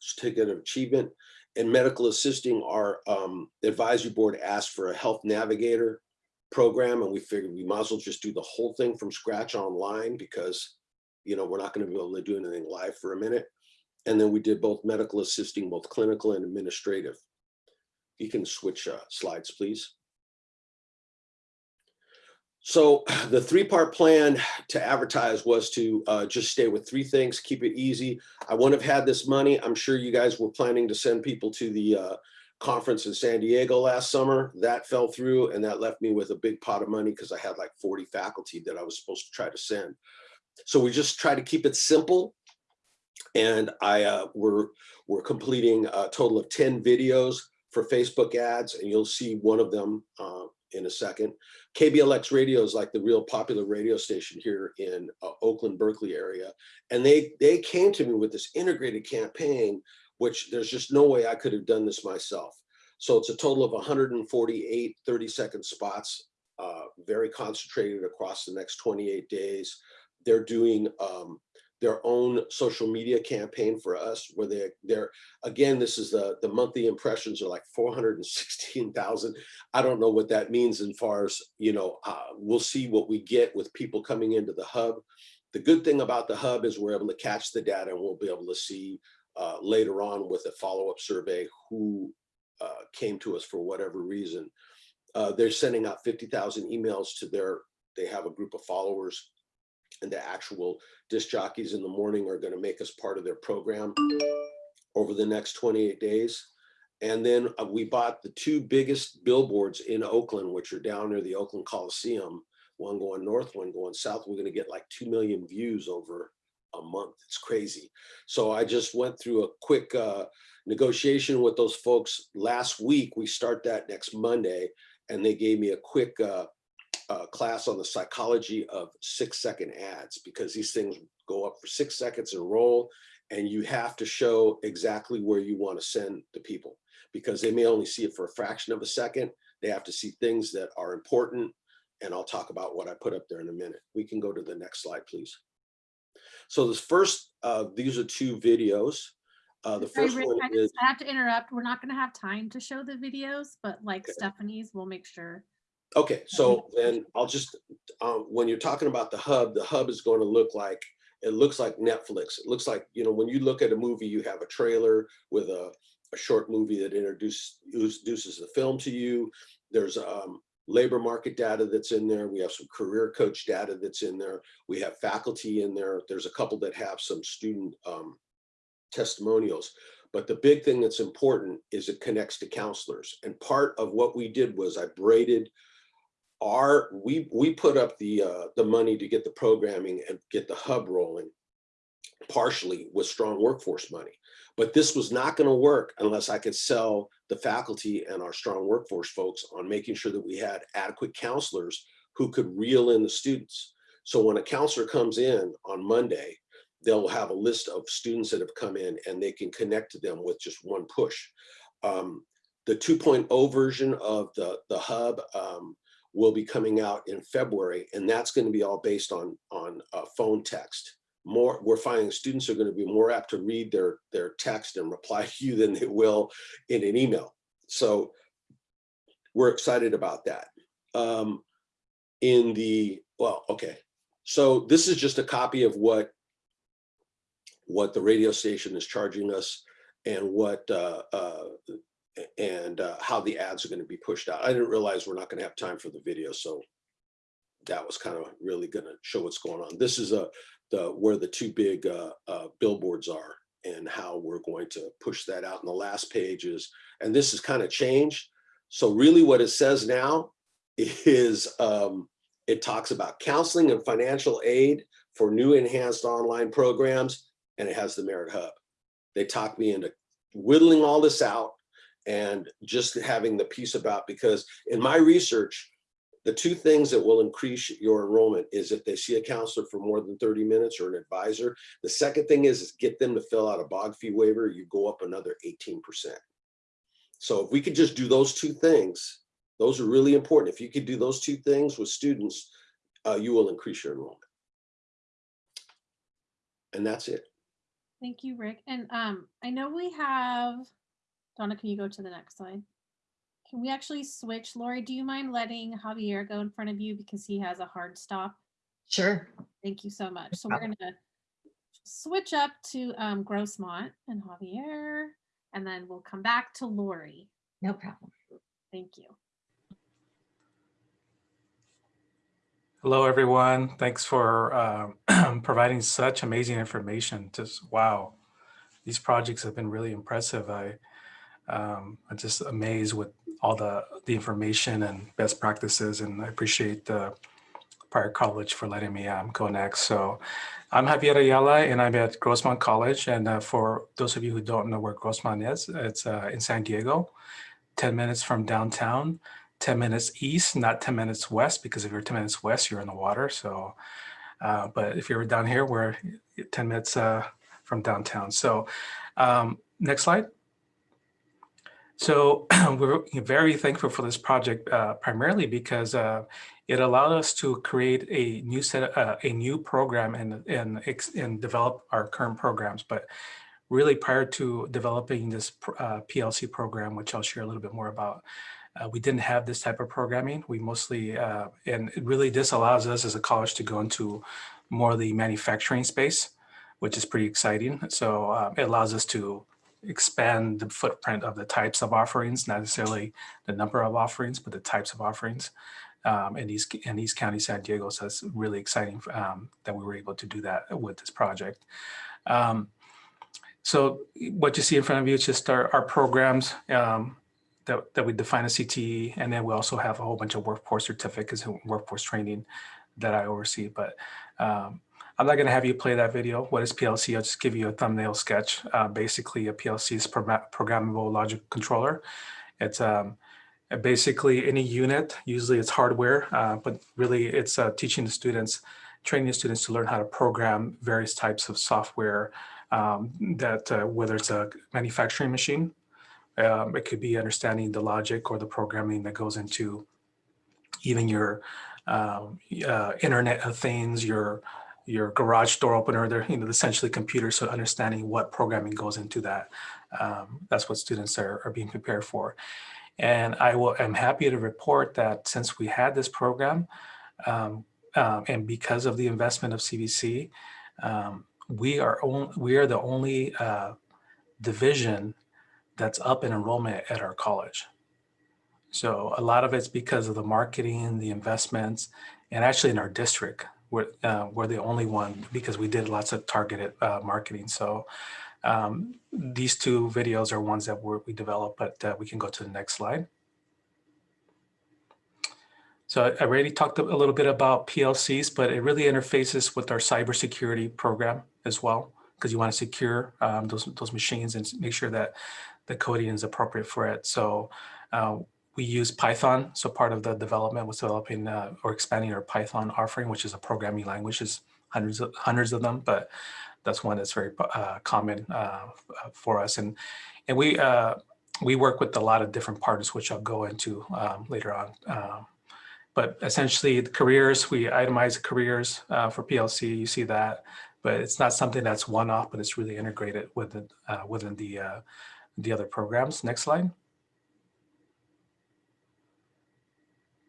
certificate of achievement. And medical assisting, our um, advisory board asked for a health navigator program, and we figured we might as well just do the whole thing from scratch online because you know, we're not going to be able to do anything live for a minute. And then we did both medical assisting, both clinical and administrative. You can switch uh, slides, please. So the three-part plan to advertise was to uh, just stay with three things, keep it easy. I wouldn't have had this money. I'm sure you guys were planning to send people to the uh, conference in San Diego last summer. That fell through and that left me with a big pot of money because I had like 40 faculty that I was supposed to try to send. So we just try to keep it simple. And I uh, we're, we're completing a total of 10 videos for Facebook ads, and you'll see one of them uh, in a second. KBLX radio is like the real popular radio station here in uh, Oakland, Berkeley area. And they, they came to me with this integrated campaign, which there's just no way I could have done this myself. So it's a total of 148 30 second spots, uh, very concentrated across the next 28 days. They're doing um, their own social media campaign for us where they they're again this is the the monthly impressions are like 416,000 I don't know what that means as far as you know uh, we'll see what we get with people coming into the hub. The good thing about the hub is we're able to catch the data and we'll be able to see uh, later on with a follow-up survey who uh, came to us for whatever reason. Uh, they're sending out 50,000 emails to their they have a group of followers and the actual disc jockeys in the morning are going to make us part of their program over the next 28 days. And then uh, we bought the two biggest billboards in Oakland, which are down near the Oakland Coliseum, one going north, one going south. We're going to get like 2 million views over a month. It's crazy. So I just went through a quick uh, negotiation with those folks last week. We start that next Monday, and they gave me a quick uh, uh, class on the psychology of six second ads because these things go up for six seconds and roll and you have to show exactly where you want to send the people because they may only see it for a fraction of a second. They have to see things that are important and I'll talk about what I put up there in a minute. We can go to the next slide, please. So this first, uh, these are two videos. Uh, the Sorry, first Rick, one I, is I have to interrupt. We're not going to have time to show the videos, but like Okay. Stephanie's, we'll make sure. Okay, so then I'll just, um, when you're talking about the hub, the hub is going to look like, it looks like Netflix. It looks like, you know, when you look at a movie, you have a trailer with a, a short movie that introduces, introduces the film to you. There's um, labor market data that's in there. We have some career coach data that's in there. We have faculty in there. There's a couple that have some student um, testimonials. But the big thing that's important is it connects to counselors. And part of what we did was I braided our, we, we put up the, uh, the money to get the programming and get the hub rolling partially with strong workforce money. But this was not going to work unless I could sell the faculty and our strong workforce folks on making sure that we had adequate counselors who could reel in the students. So when a counselor comes in on Monday, they'll have a list of students that have come in and they can connect to them with just one push. Um, the 2.0 version of the, the hub um, will be coming out in February, and that's going to be all based on, on uh, phone text. More, we're finding students are going to be more apt to read their, their text and reply to you than they will in an email. So we're excited about that. Um, in the, well, okay. So this is just a copy of what what the radio station is charging us and what uh, uh, and uh, how the ads are going to be pushed out. I didn't realize we're not going to have time for the video, so that was kind of really going to show what's going on. This is a the where the two big uh, uh, billboards are and how we're going to push that out. And the last page is, and this is kind of changed. So really, what it says now is um, it talks about counseling and financial aid for new enhanced online programs and it has the Merritt Hub. They talked me into whittling all this out and just having the piece about, because in my research, the two things that will increase your enrollment is if they see a counselor for more than 30 minutes or an advisor. The second thing is, is get them to fill out a BOG fee waiver, you go up another 18%. So if we could just do those two things, those are really important. If you could do those two things with students, uh, you will increase your enrollment. And that's it. Thank you, Rick. And um, I know we have, Donna, can you go to the next slide? Can we actually switch? Lori, do you mind letting Javier go in front of you because he has a hard stop? Sure. Thank you so much. So we're gonna switch up to um, Grossmont and Javier, and then we'll come back to Lori. No problem. Thank you. Hello, everyone. Thanks for uh, providing such amazing information. Just wow, these projects have been really impressive. I um, I'm just amazed with all the, the information and best practices. And I appreciate the prior college for letting me um, go next. So I'm Javier Ayala and I'm at Grossmont College. And uh, for those of you who don't know where Grossmont is, it's uh, in San Diego, 10 minutes from downtown, 10 minutes east, not 10 minutes west, because if you're 10 minutes west, you're in the water. So, uh, but if you're down here, we're 10 minutes uh, from downtown. So um, next slide. So we're very thankful for this project, uh, primarily because uh, it allowed us to create a new set, uh, a new program and, and, and develop our current programs. But really prior to developing this uh, PLC program, which I'll share a little bit more about, uh, we didn't have this type of programming. We mostly, uh, and it really this allows us as a college to go into more of the manufacturing space, which is pretty exciting. So uh, it allows us to expand the footprint of the types of offerings, not necessarily the number of offerings, but the types of offerings um, in, East, in East County, San Diego. So it's really exciting um, that we were able to do that with this project. Um, so what you see in front of you is just our, our programs um, that, that we define as CTE, and then we also have a whole bunch of workforce certificates and workforce training that I oversee. But um, I'm not going to have you play that video. What is PLC? I'll just give you a thumbnail sketch. Uh, basically, a PLC is programmable logic controller. It's um, basically any unit, usually it's hardware, uh, but really it's uh, teaching the students, training the students to learn how to program various types of software um, that uh, whether it's a manufacturing machine, um, it could be understanding the logic or the programming that goes into even your um, uh, Internet of Things, your your garage door opener, they're you know essentially computers, so understanding what programming goes into that. Um, that's what students are, are being prepared for. And I will, am happy to report that since we had this program, um, um, and because of the investment of CVC, um, we are on, we are the only uh, division that's up in enrollment at our college. So a lot of it's because of the marketing, the investments, and actually in our district, we're, uh, we're the only one because we did lots of targeted uh, marketing. So um, these two videos are ones that we developed, but uh, we can go to the next slide. So I already talked a little bit about PLCs, but it really interfaces with our cybersecurity program as well, because you want to secure um, those, those machines and make sure that the coding is appropriate for it. So uh, we use Python. So part of the development was developing uh, or expanding our Python offering, which is a programming language. There's hundreds of, hundreds of them, but that's one that's very uh, common uh, for us. And, and we, uh, we work with a lot of different partners, which I'll go into um, later on. Um, but essentially the careers, we itemize the careers uh, for PLC, you see that, but it's not something that's one-off, but it's really integrated within, uh, within the, the other programs. Next slide.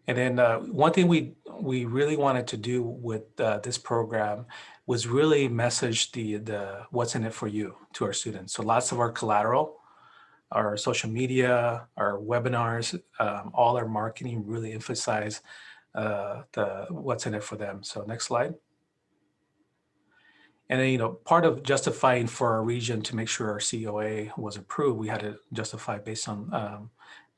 And then uh, one thing we we really wanted to do with uh, this program was really message the the what's in it for you to our students. So lots of our collateral, our social media, our webinars, um, all our marketing really emphasize uh, the what's in it for them. So next slide. And then, you know, part of justifying for our region to make sure our COA was approved, we had to justify based on um,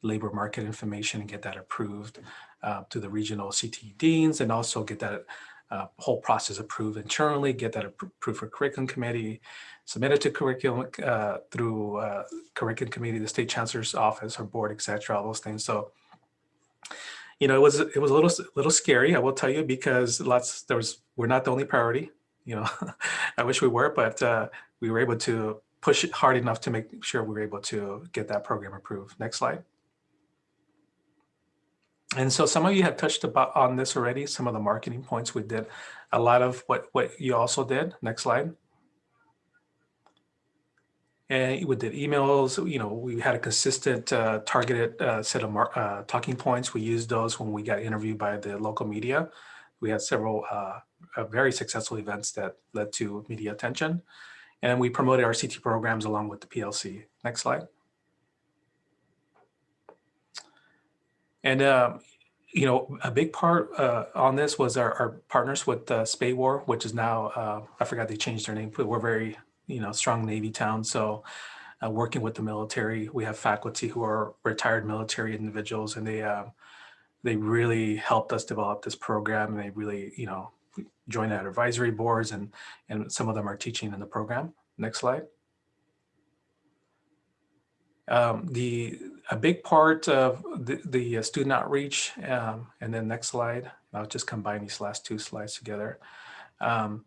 labor market information and get that approved uh, to the regional CTE deans and also get that uh, whole process approved internally, get that approved for curriculum committee, submit it to curriculum uh, through uh, curriculum committee, the state chancellor's office or board, et cetera, all those things. So, you know, it was it was a little little scary, I will tell you, because lots there was we're not the only priority. You know, I wish we were, but uh, we were able to push it hard enough to make sure we were able to get that program approved. Next slide. And so some of you have touched about on this already, some of the marketing points we did, a lot of what, what you also did. Next slide. And we did emails, you know, we had a consistent uh, targeted uh, set of uh, talking points. We used those when we got interviewed by the local media. We had several uh, very successful events that led to media attention. And we promoted our CT programs along with the PLC. Next slide. And, um, you know, a big part uh, on this was our, our partners with uh, SPAWAR, which is now, uh, I forgot they changed their name, but we're very, you know, strong Navy town. So uh, working with the military. We have faculty who are retired military individuals and they um, they really helped us develop this program and they really, you know, joined our advisory boards and, and some of them are teaching in the program. Next slide. Um, the a big part of the, the uh, student outreach, um, and then next slide, I'll just combine these last two slides together, um,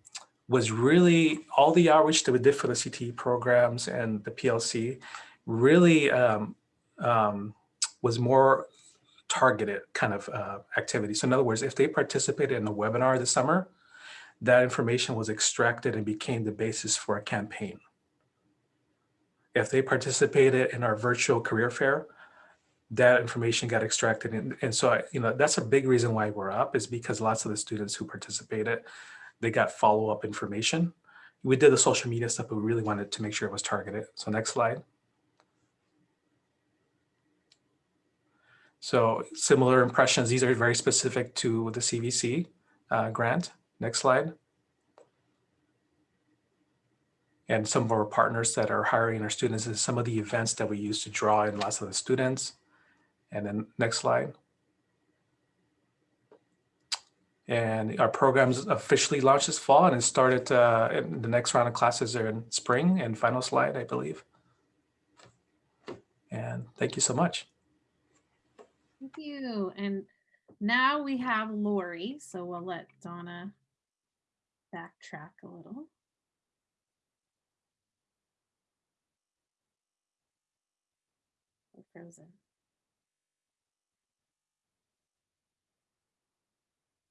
was really all the outreach that we did for the CTE programs and the PLC really um, um, was more targeted kind of uh, activity. So in other words, if they participated in a webinar this summer, that information was extracted and became the basis for a campaign if they participated in our virtual career fair, that information got extracted. And, and so, I, you know, that's a big reason why we're up is because lots of the students who participated, they got follow-up information. We did the social media stuff, but we really wanted to make sure it was targeted. So next slide. So similar impressions, these are very specific to the CVC uh, grant. Next slide. And some of our partners that are hiring our students is some of the events that we use to draw in lots of the students. And then next slide. And our programs officially launched this fall and it started uh, the next round of classes are in spring and final slide, I believe. And thank you so much. Thank you. And now we have Lori, so we'll let Donna backtrack a little. Frozen.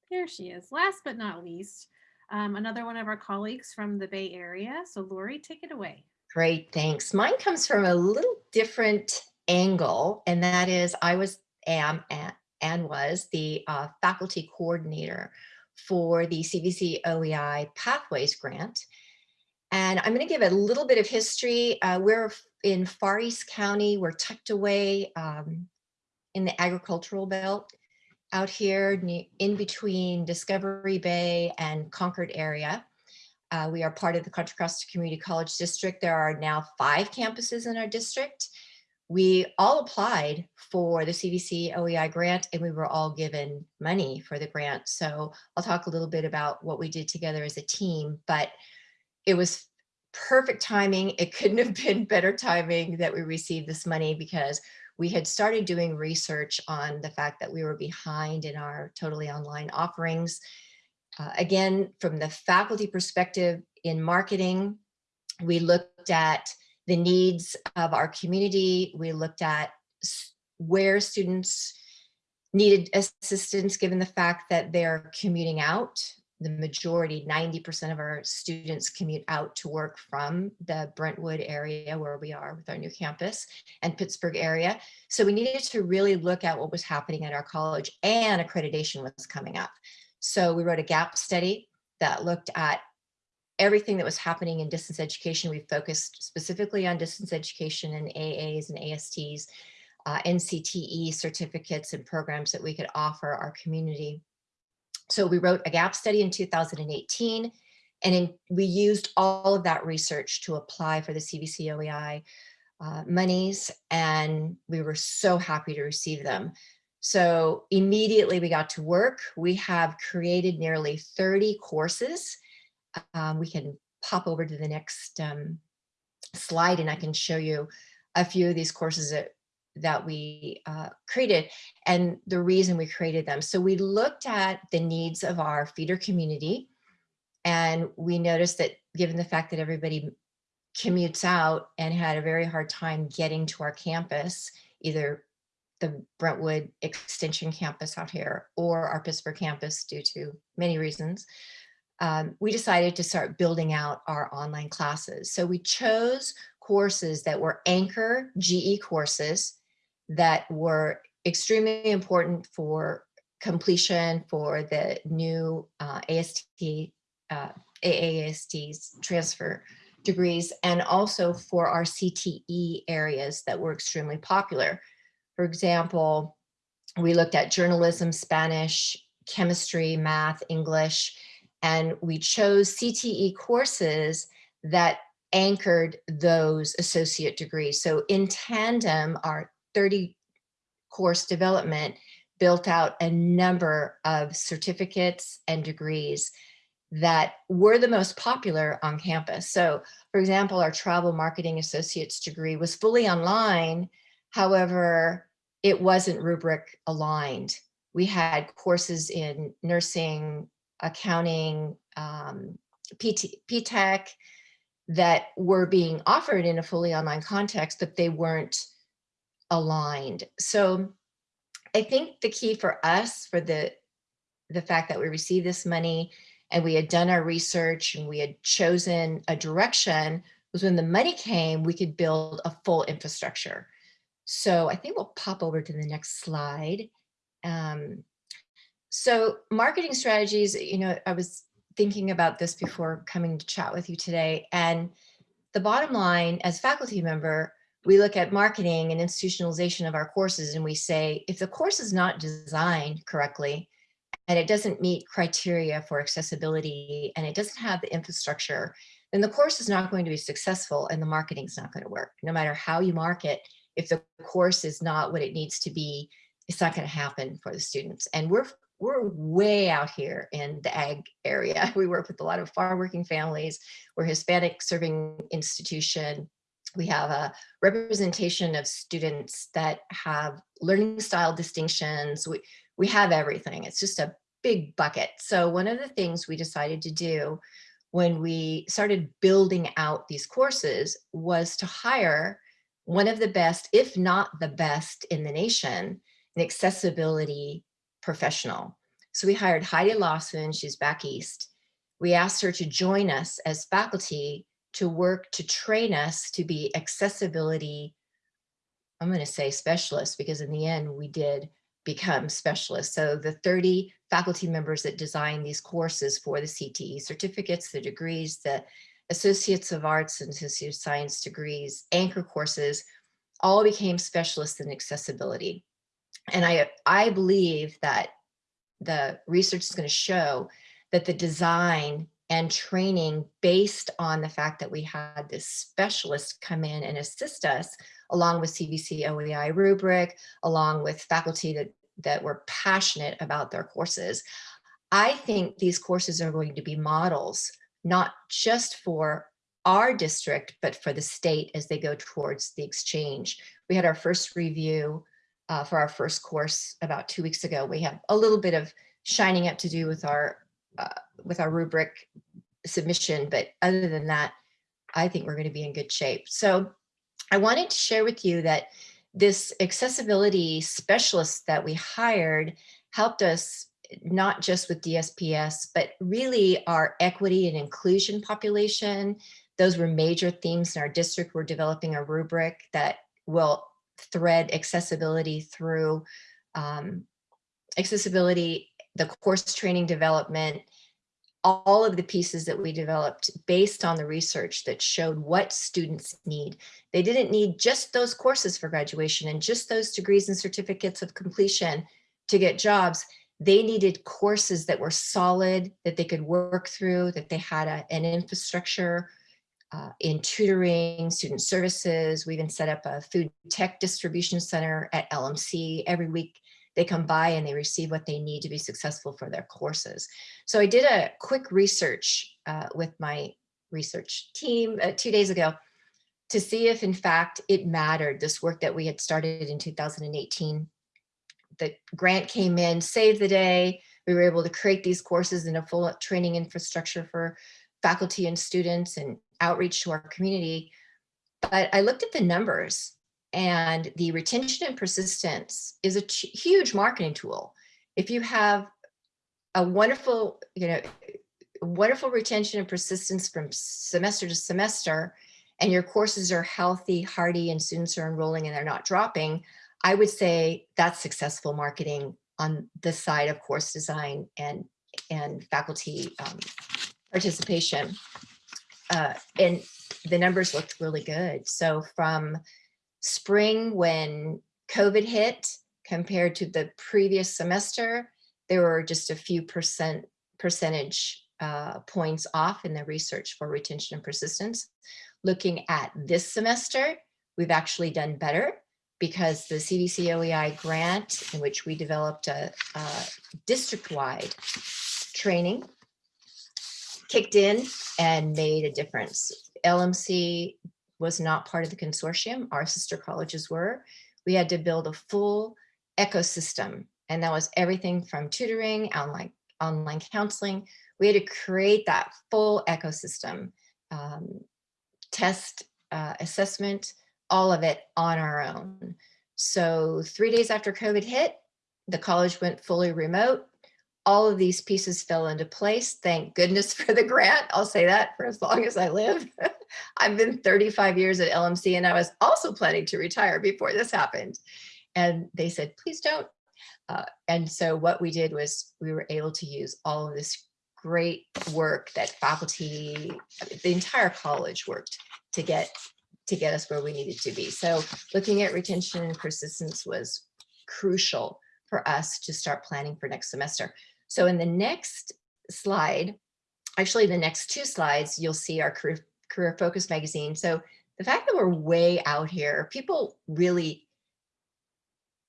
There she is. Last but not least, um, another one of our colleagues from the Bay Area. So Lori, take it away. Great, thanks. Mine comes from a little different angle, and that is I was, am, and was the uh, faculty coordinator for the CVC OEI Pathways Grant. And I'm going to give a little bit of history. Uh, we're in Far East County. We're tucked away um, in the agricultural belt out here in between Discovery Bay and Concord area. Uh, we are part of the Contra Costa Community College District. There are now five campuses in our district. We all applied for the CVC OEI grant and we were all given money for the grant. So I'll talk a little bit about what we did together as a team, but it was perfect timing. It couldn't have been better timing that we received this money because we had started doing research on the fact that we were behind in our totally online offerings. Uh, again, from the faculty perspective in marketing, we looked at the needs of our community. We looked at where students needed assistance given the fact that they're commuting out the majority, 90% of our students commute out to work from the Brentwood area where we are with our new campus and Pittsburg area. So we needed to really look at what was happening at our college and accreditation was coming up. So we wrote a gap study that looked at everything that was happening in distance education. We focused specifically on distance education and AAs and ASTs, uh, NCTE certificates and programs that we could offer our community. So we wrote a gap study in 2018, and in, we used all of that research to apply for the CVC OEI uh, monies, and we were so happy to receive them. So immediately we got to work. We have created nearly 30 courses. Um, we can pop over to the next um, slide and I can show you a few of these courses that that we uh, created and the reason we created them. So we looked at the needs of our feeder community and we noticed that given the fact that everybody commutes out and had a very hard time getting to our campus, either the Brentwood Extension campus out here or our Pittsburg campus due to many reasons, um, we decided to start building out our online classes. So we chose courses that were anchor GE courses that were extremely important for completion for the new uh, AST, uh, AAST's transfer degrees, and also for our CTE areas that were extremely popular. For example, we looked at journalism, Spanish, chemistry, math, English, and we chose CTE courses that anchored those associate degrees. So in tandem, our 30 course development built out a number of certificates and degrees that were the most popular on campus. So for example, our travel marketing associate's degree was fully online. However, it wasn't rubric aligned. We had courses in nursing, accounting, um, PT, PTech that were being offered in a fully online context, but they weren't aligned. So I think the key for us for the, the fact that we received this money and we had done our research and we had chosen a direction was when the money came, we could build a full infrastructure. So I think we'll pop over to the next slide. Um, so marketing strategies, you know, I was thinking about this before coming to chat with you today. And the bottom line as faculty member, we look at marketing and institutionalization of our courses and we say, if the course is not designed correctly, and it doesn't meet criteria for accessibility and it doesn't have the infrastructure, then the course is not going to be successful and the marketing is not going to work. No matter how you market, if the course is not what it needs to be, it's not going to happen for the students. And we're we're way out here in the ag area. We work with a lot of farm working families. We're Hispanic serving institution. We have a representation of students that have learning style distinctions. We, we have everything. It's just a big bucket. So one of the things we decided to do when we started building out these courses was to hire one of the best, if not the best in the nation, an accessibility professional. So we hired Heidi Lawson, she's back east. We asked her to join us as faculty to work to train us to be accessibility, I'm gonna say specialists, because in the end we did become specialists. So the 30 faculty members that designed these courses for the CTE certificates, the degrees, the Associates of Arts and Associate of Science degrees, anchor courses, all became specialists in accessibility. And I, I believe that the research is going to show that the design and training based on the fact that we had this specialist come in and assist us along with CVC OEI rubric, along with faculty that, that were passionate about their courses. I think these courses are going to be models, not just for our district, but for the state as they go towards the exchange. We had our first review uh, for our first course about two weeks ago. We have a little bit of shining up to do with our uh, with our rubric submission, but other than that, I think we're going to be in good shape. So I wanted to share with you that this accessibility specialist that we hired helped us not just with DSPS, but really our equity and inclusion population. Those were major themes in our district. We're developing a rubric that will thread accessibility through um, accessibility, the course training development, all of the pieces that we developed based on the research that showed what students need. They didn't need just those courses for graduation and just those degrees and certificates of completion to get jobs. They needed courses that were solid, that they could work through, that they had a, an infrastructure uh, in tutoring, student services. We even set up a food tech distribution center at LMC. Every week they come by and they receive what they need to be successful for their courses. So I did a quick research uh, with my research team uh, two days ago to see if in fact it mattered, this work that we had started in 2018. The grant came in, saved the day. We were able to create these courses in a full training infrastructure for faculty and students and outreach to our community. But I looked at the numbers and the retention and persistence is a huge marketing tool. If you have a wonderful, you know, wonderful retention and persistence from semester to semester, and your courses are healthy, hearty, and students are enrolling and they're not dropping, I would say that's successful marketing on the side of course design and, and faculty um, participation. Uh, and the numbers looked really good. So from spring when COVID hit compared to the previous semester, there were just a few percent percentage uh, points off in the research for retention and persistence. Looking at this semester, we've actually done better because the CVC OEI grant in which we developed a, a district-wide training kicked in and made a difference. LMC was not part of the consortium. Our sister colleges were. We had to build a full ecosystem. And that was everything from tutoring, online, online counseling. We had to create that full ecosystem, um, test, uh, assessment, all of it on our own. So three days after COVID hit, the college went fully remote. All of these pieces fell into place. Thank goodness for the grant. I'll say that for as long as I live. I've been 35 years at LMC and I was also planning to retire before this happened. And they said, please don't. Uh, and so what we did was we were able to use all of this great work that faculty, the entire college worked to get to get us where we needed to be. So looking at retention and persistence was crucial for us to start planning for next semester. So in the next slide, actually the next two slides, you'll see our career, career focus magazine. So the fact that we're way out here, people really,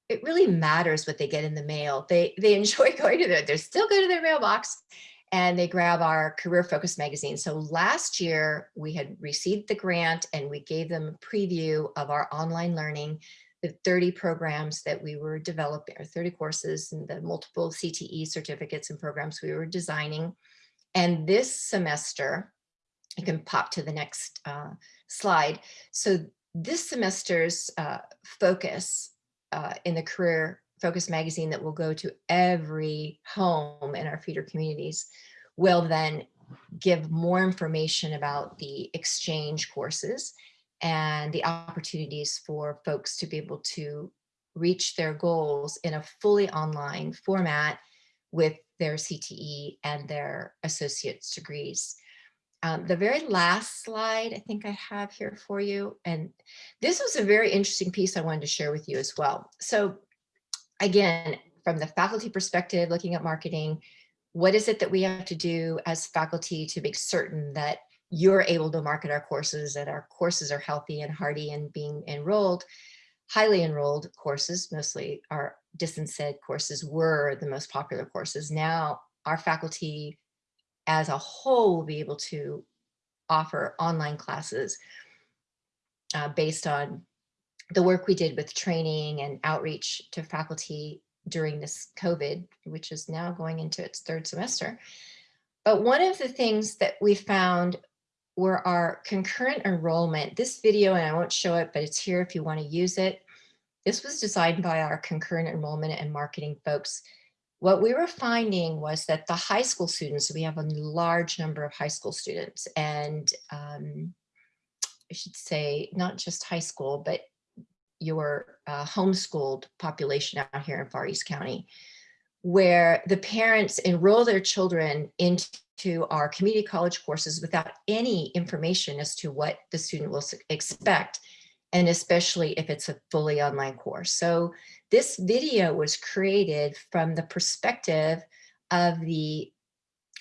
it really matters what they get in the mail. They, they enjoy going to their, they still go to their mailbox and they grab our career focus magazine. So last year we had received the grant and we gave them a preview of our online learning, the 30 programs that we were developing, or 30 courses and the multiple CTE certificates and programs we were designing. And this semester, you can pop to the next uh, slide. So this semester's uh, focus uh, in the career Focus magazine that will go to every home in our feeder communities will then give more information about the exchange courses and the opportunities for folks to be able to reach their goals in a fully online format with their CTE and their associate's degrees. Um, the very last slide I think I have here for you, and this was a very interesting piece I wanted to share with you as well. So again, from the faculty perspective, looking at marketing, what is it that we have to do as faculty to make certain that you're able to market our courses, that our courses are healthy and hearty and being enrolled, highly enrolled courses, mostly our distance ed courses were the most popular courses. Now our faculty as a whole will be able to offer online classes uh, based on the work we did with training and outreach to faculty during this COVID, which is now going into its third semester. But one of the things that we found were our concurrent enrollment. This video, and I won't show it, but it's here if you want to use it. This was designed by our concurrent enrollment and marketing folks. What we were finding was that the high school students, we have a large number of high school students and um, I should say not just high school, but your uh, homeschooled population out here in Far East County, where the parents enroll their children into our community college courses without any information as to what the student will expect, and especially if it's a fully online course. So this video was created from the perspective of the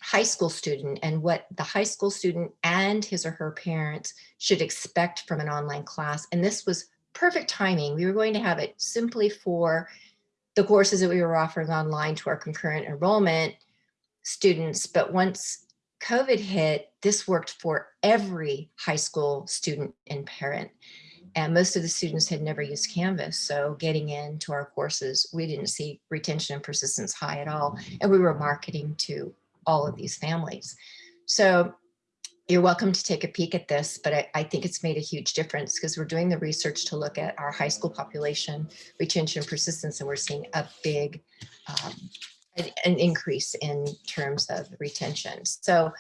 high school student and what the high school student and his or her parents should expect from an online class. And this was perfect timing. We were going to have it simply for the courses that we were offering online to our concurrent enrollment students. But once COVID hit, this worked for every high school student and parent. And most of the students had never used Canvas. So getting into our courses, we didn't see retention and persistence high at all. And we were marketing to all of these families. So you're welcome to take a peek at this, but I, I think it's made a huge difference because we're doing the research to look at our high school population, retention, persistence, and we're seeing a big um, an, increase in terms of retention. So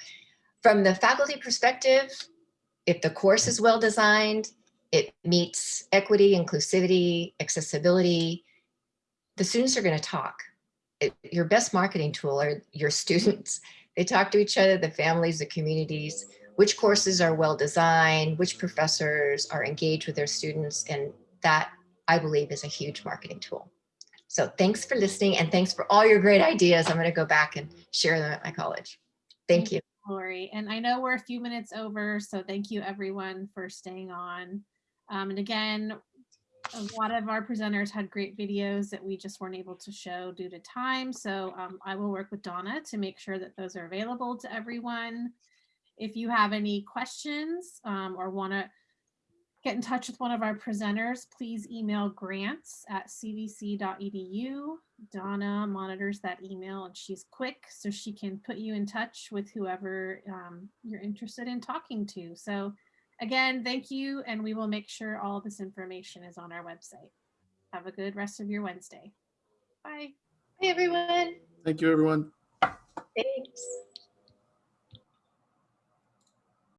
from the faculty perspective, if the course is well designed, it meets equity, inclusivity, accessibility, the students are going to talk. It, your best marketing tool are your students. They talk to each other, the families, the communities, which courses are well designed, which professors are engaged with their students, and that I believe is a huge marketing tool. So thanks for listening and thanks for all your great ideas. I'm going to go back and share them at my college. Thank you. Lori. And I know we're a few minutes over, so thank you everyone for staying on. Um, and again, a lot of our presenters had great videos that we just weren't able to show due to time. So um, I will work with Donna to make sure that those are available to everyone. If you have any questions um, or want to get in touch with one of our presenters, please email grants at cvc.edu. Donna monitors that email and she's quick so she can put you in touch with whoever um, you're interested in talking to. So Again, thank you, and we will make sure all this information is on our website. Have a good rest of your Wednesday. Bye. Hey everyone. Thank you, everyone. Thanks.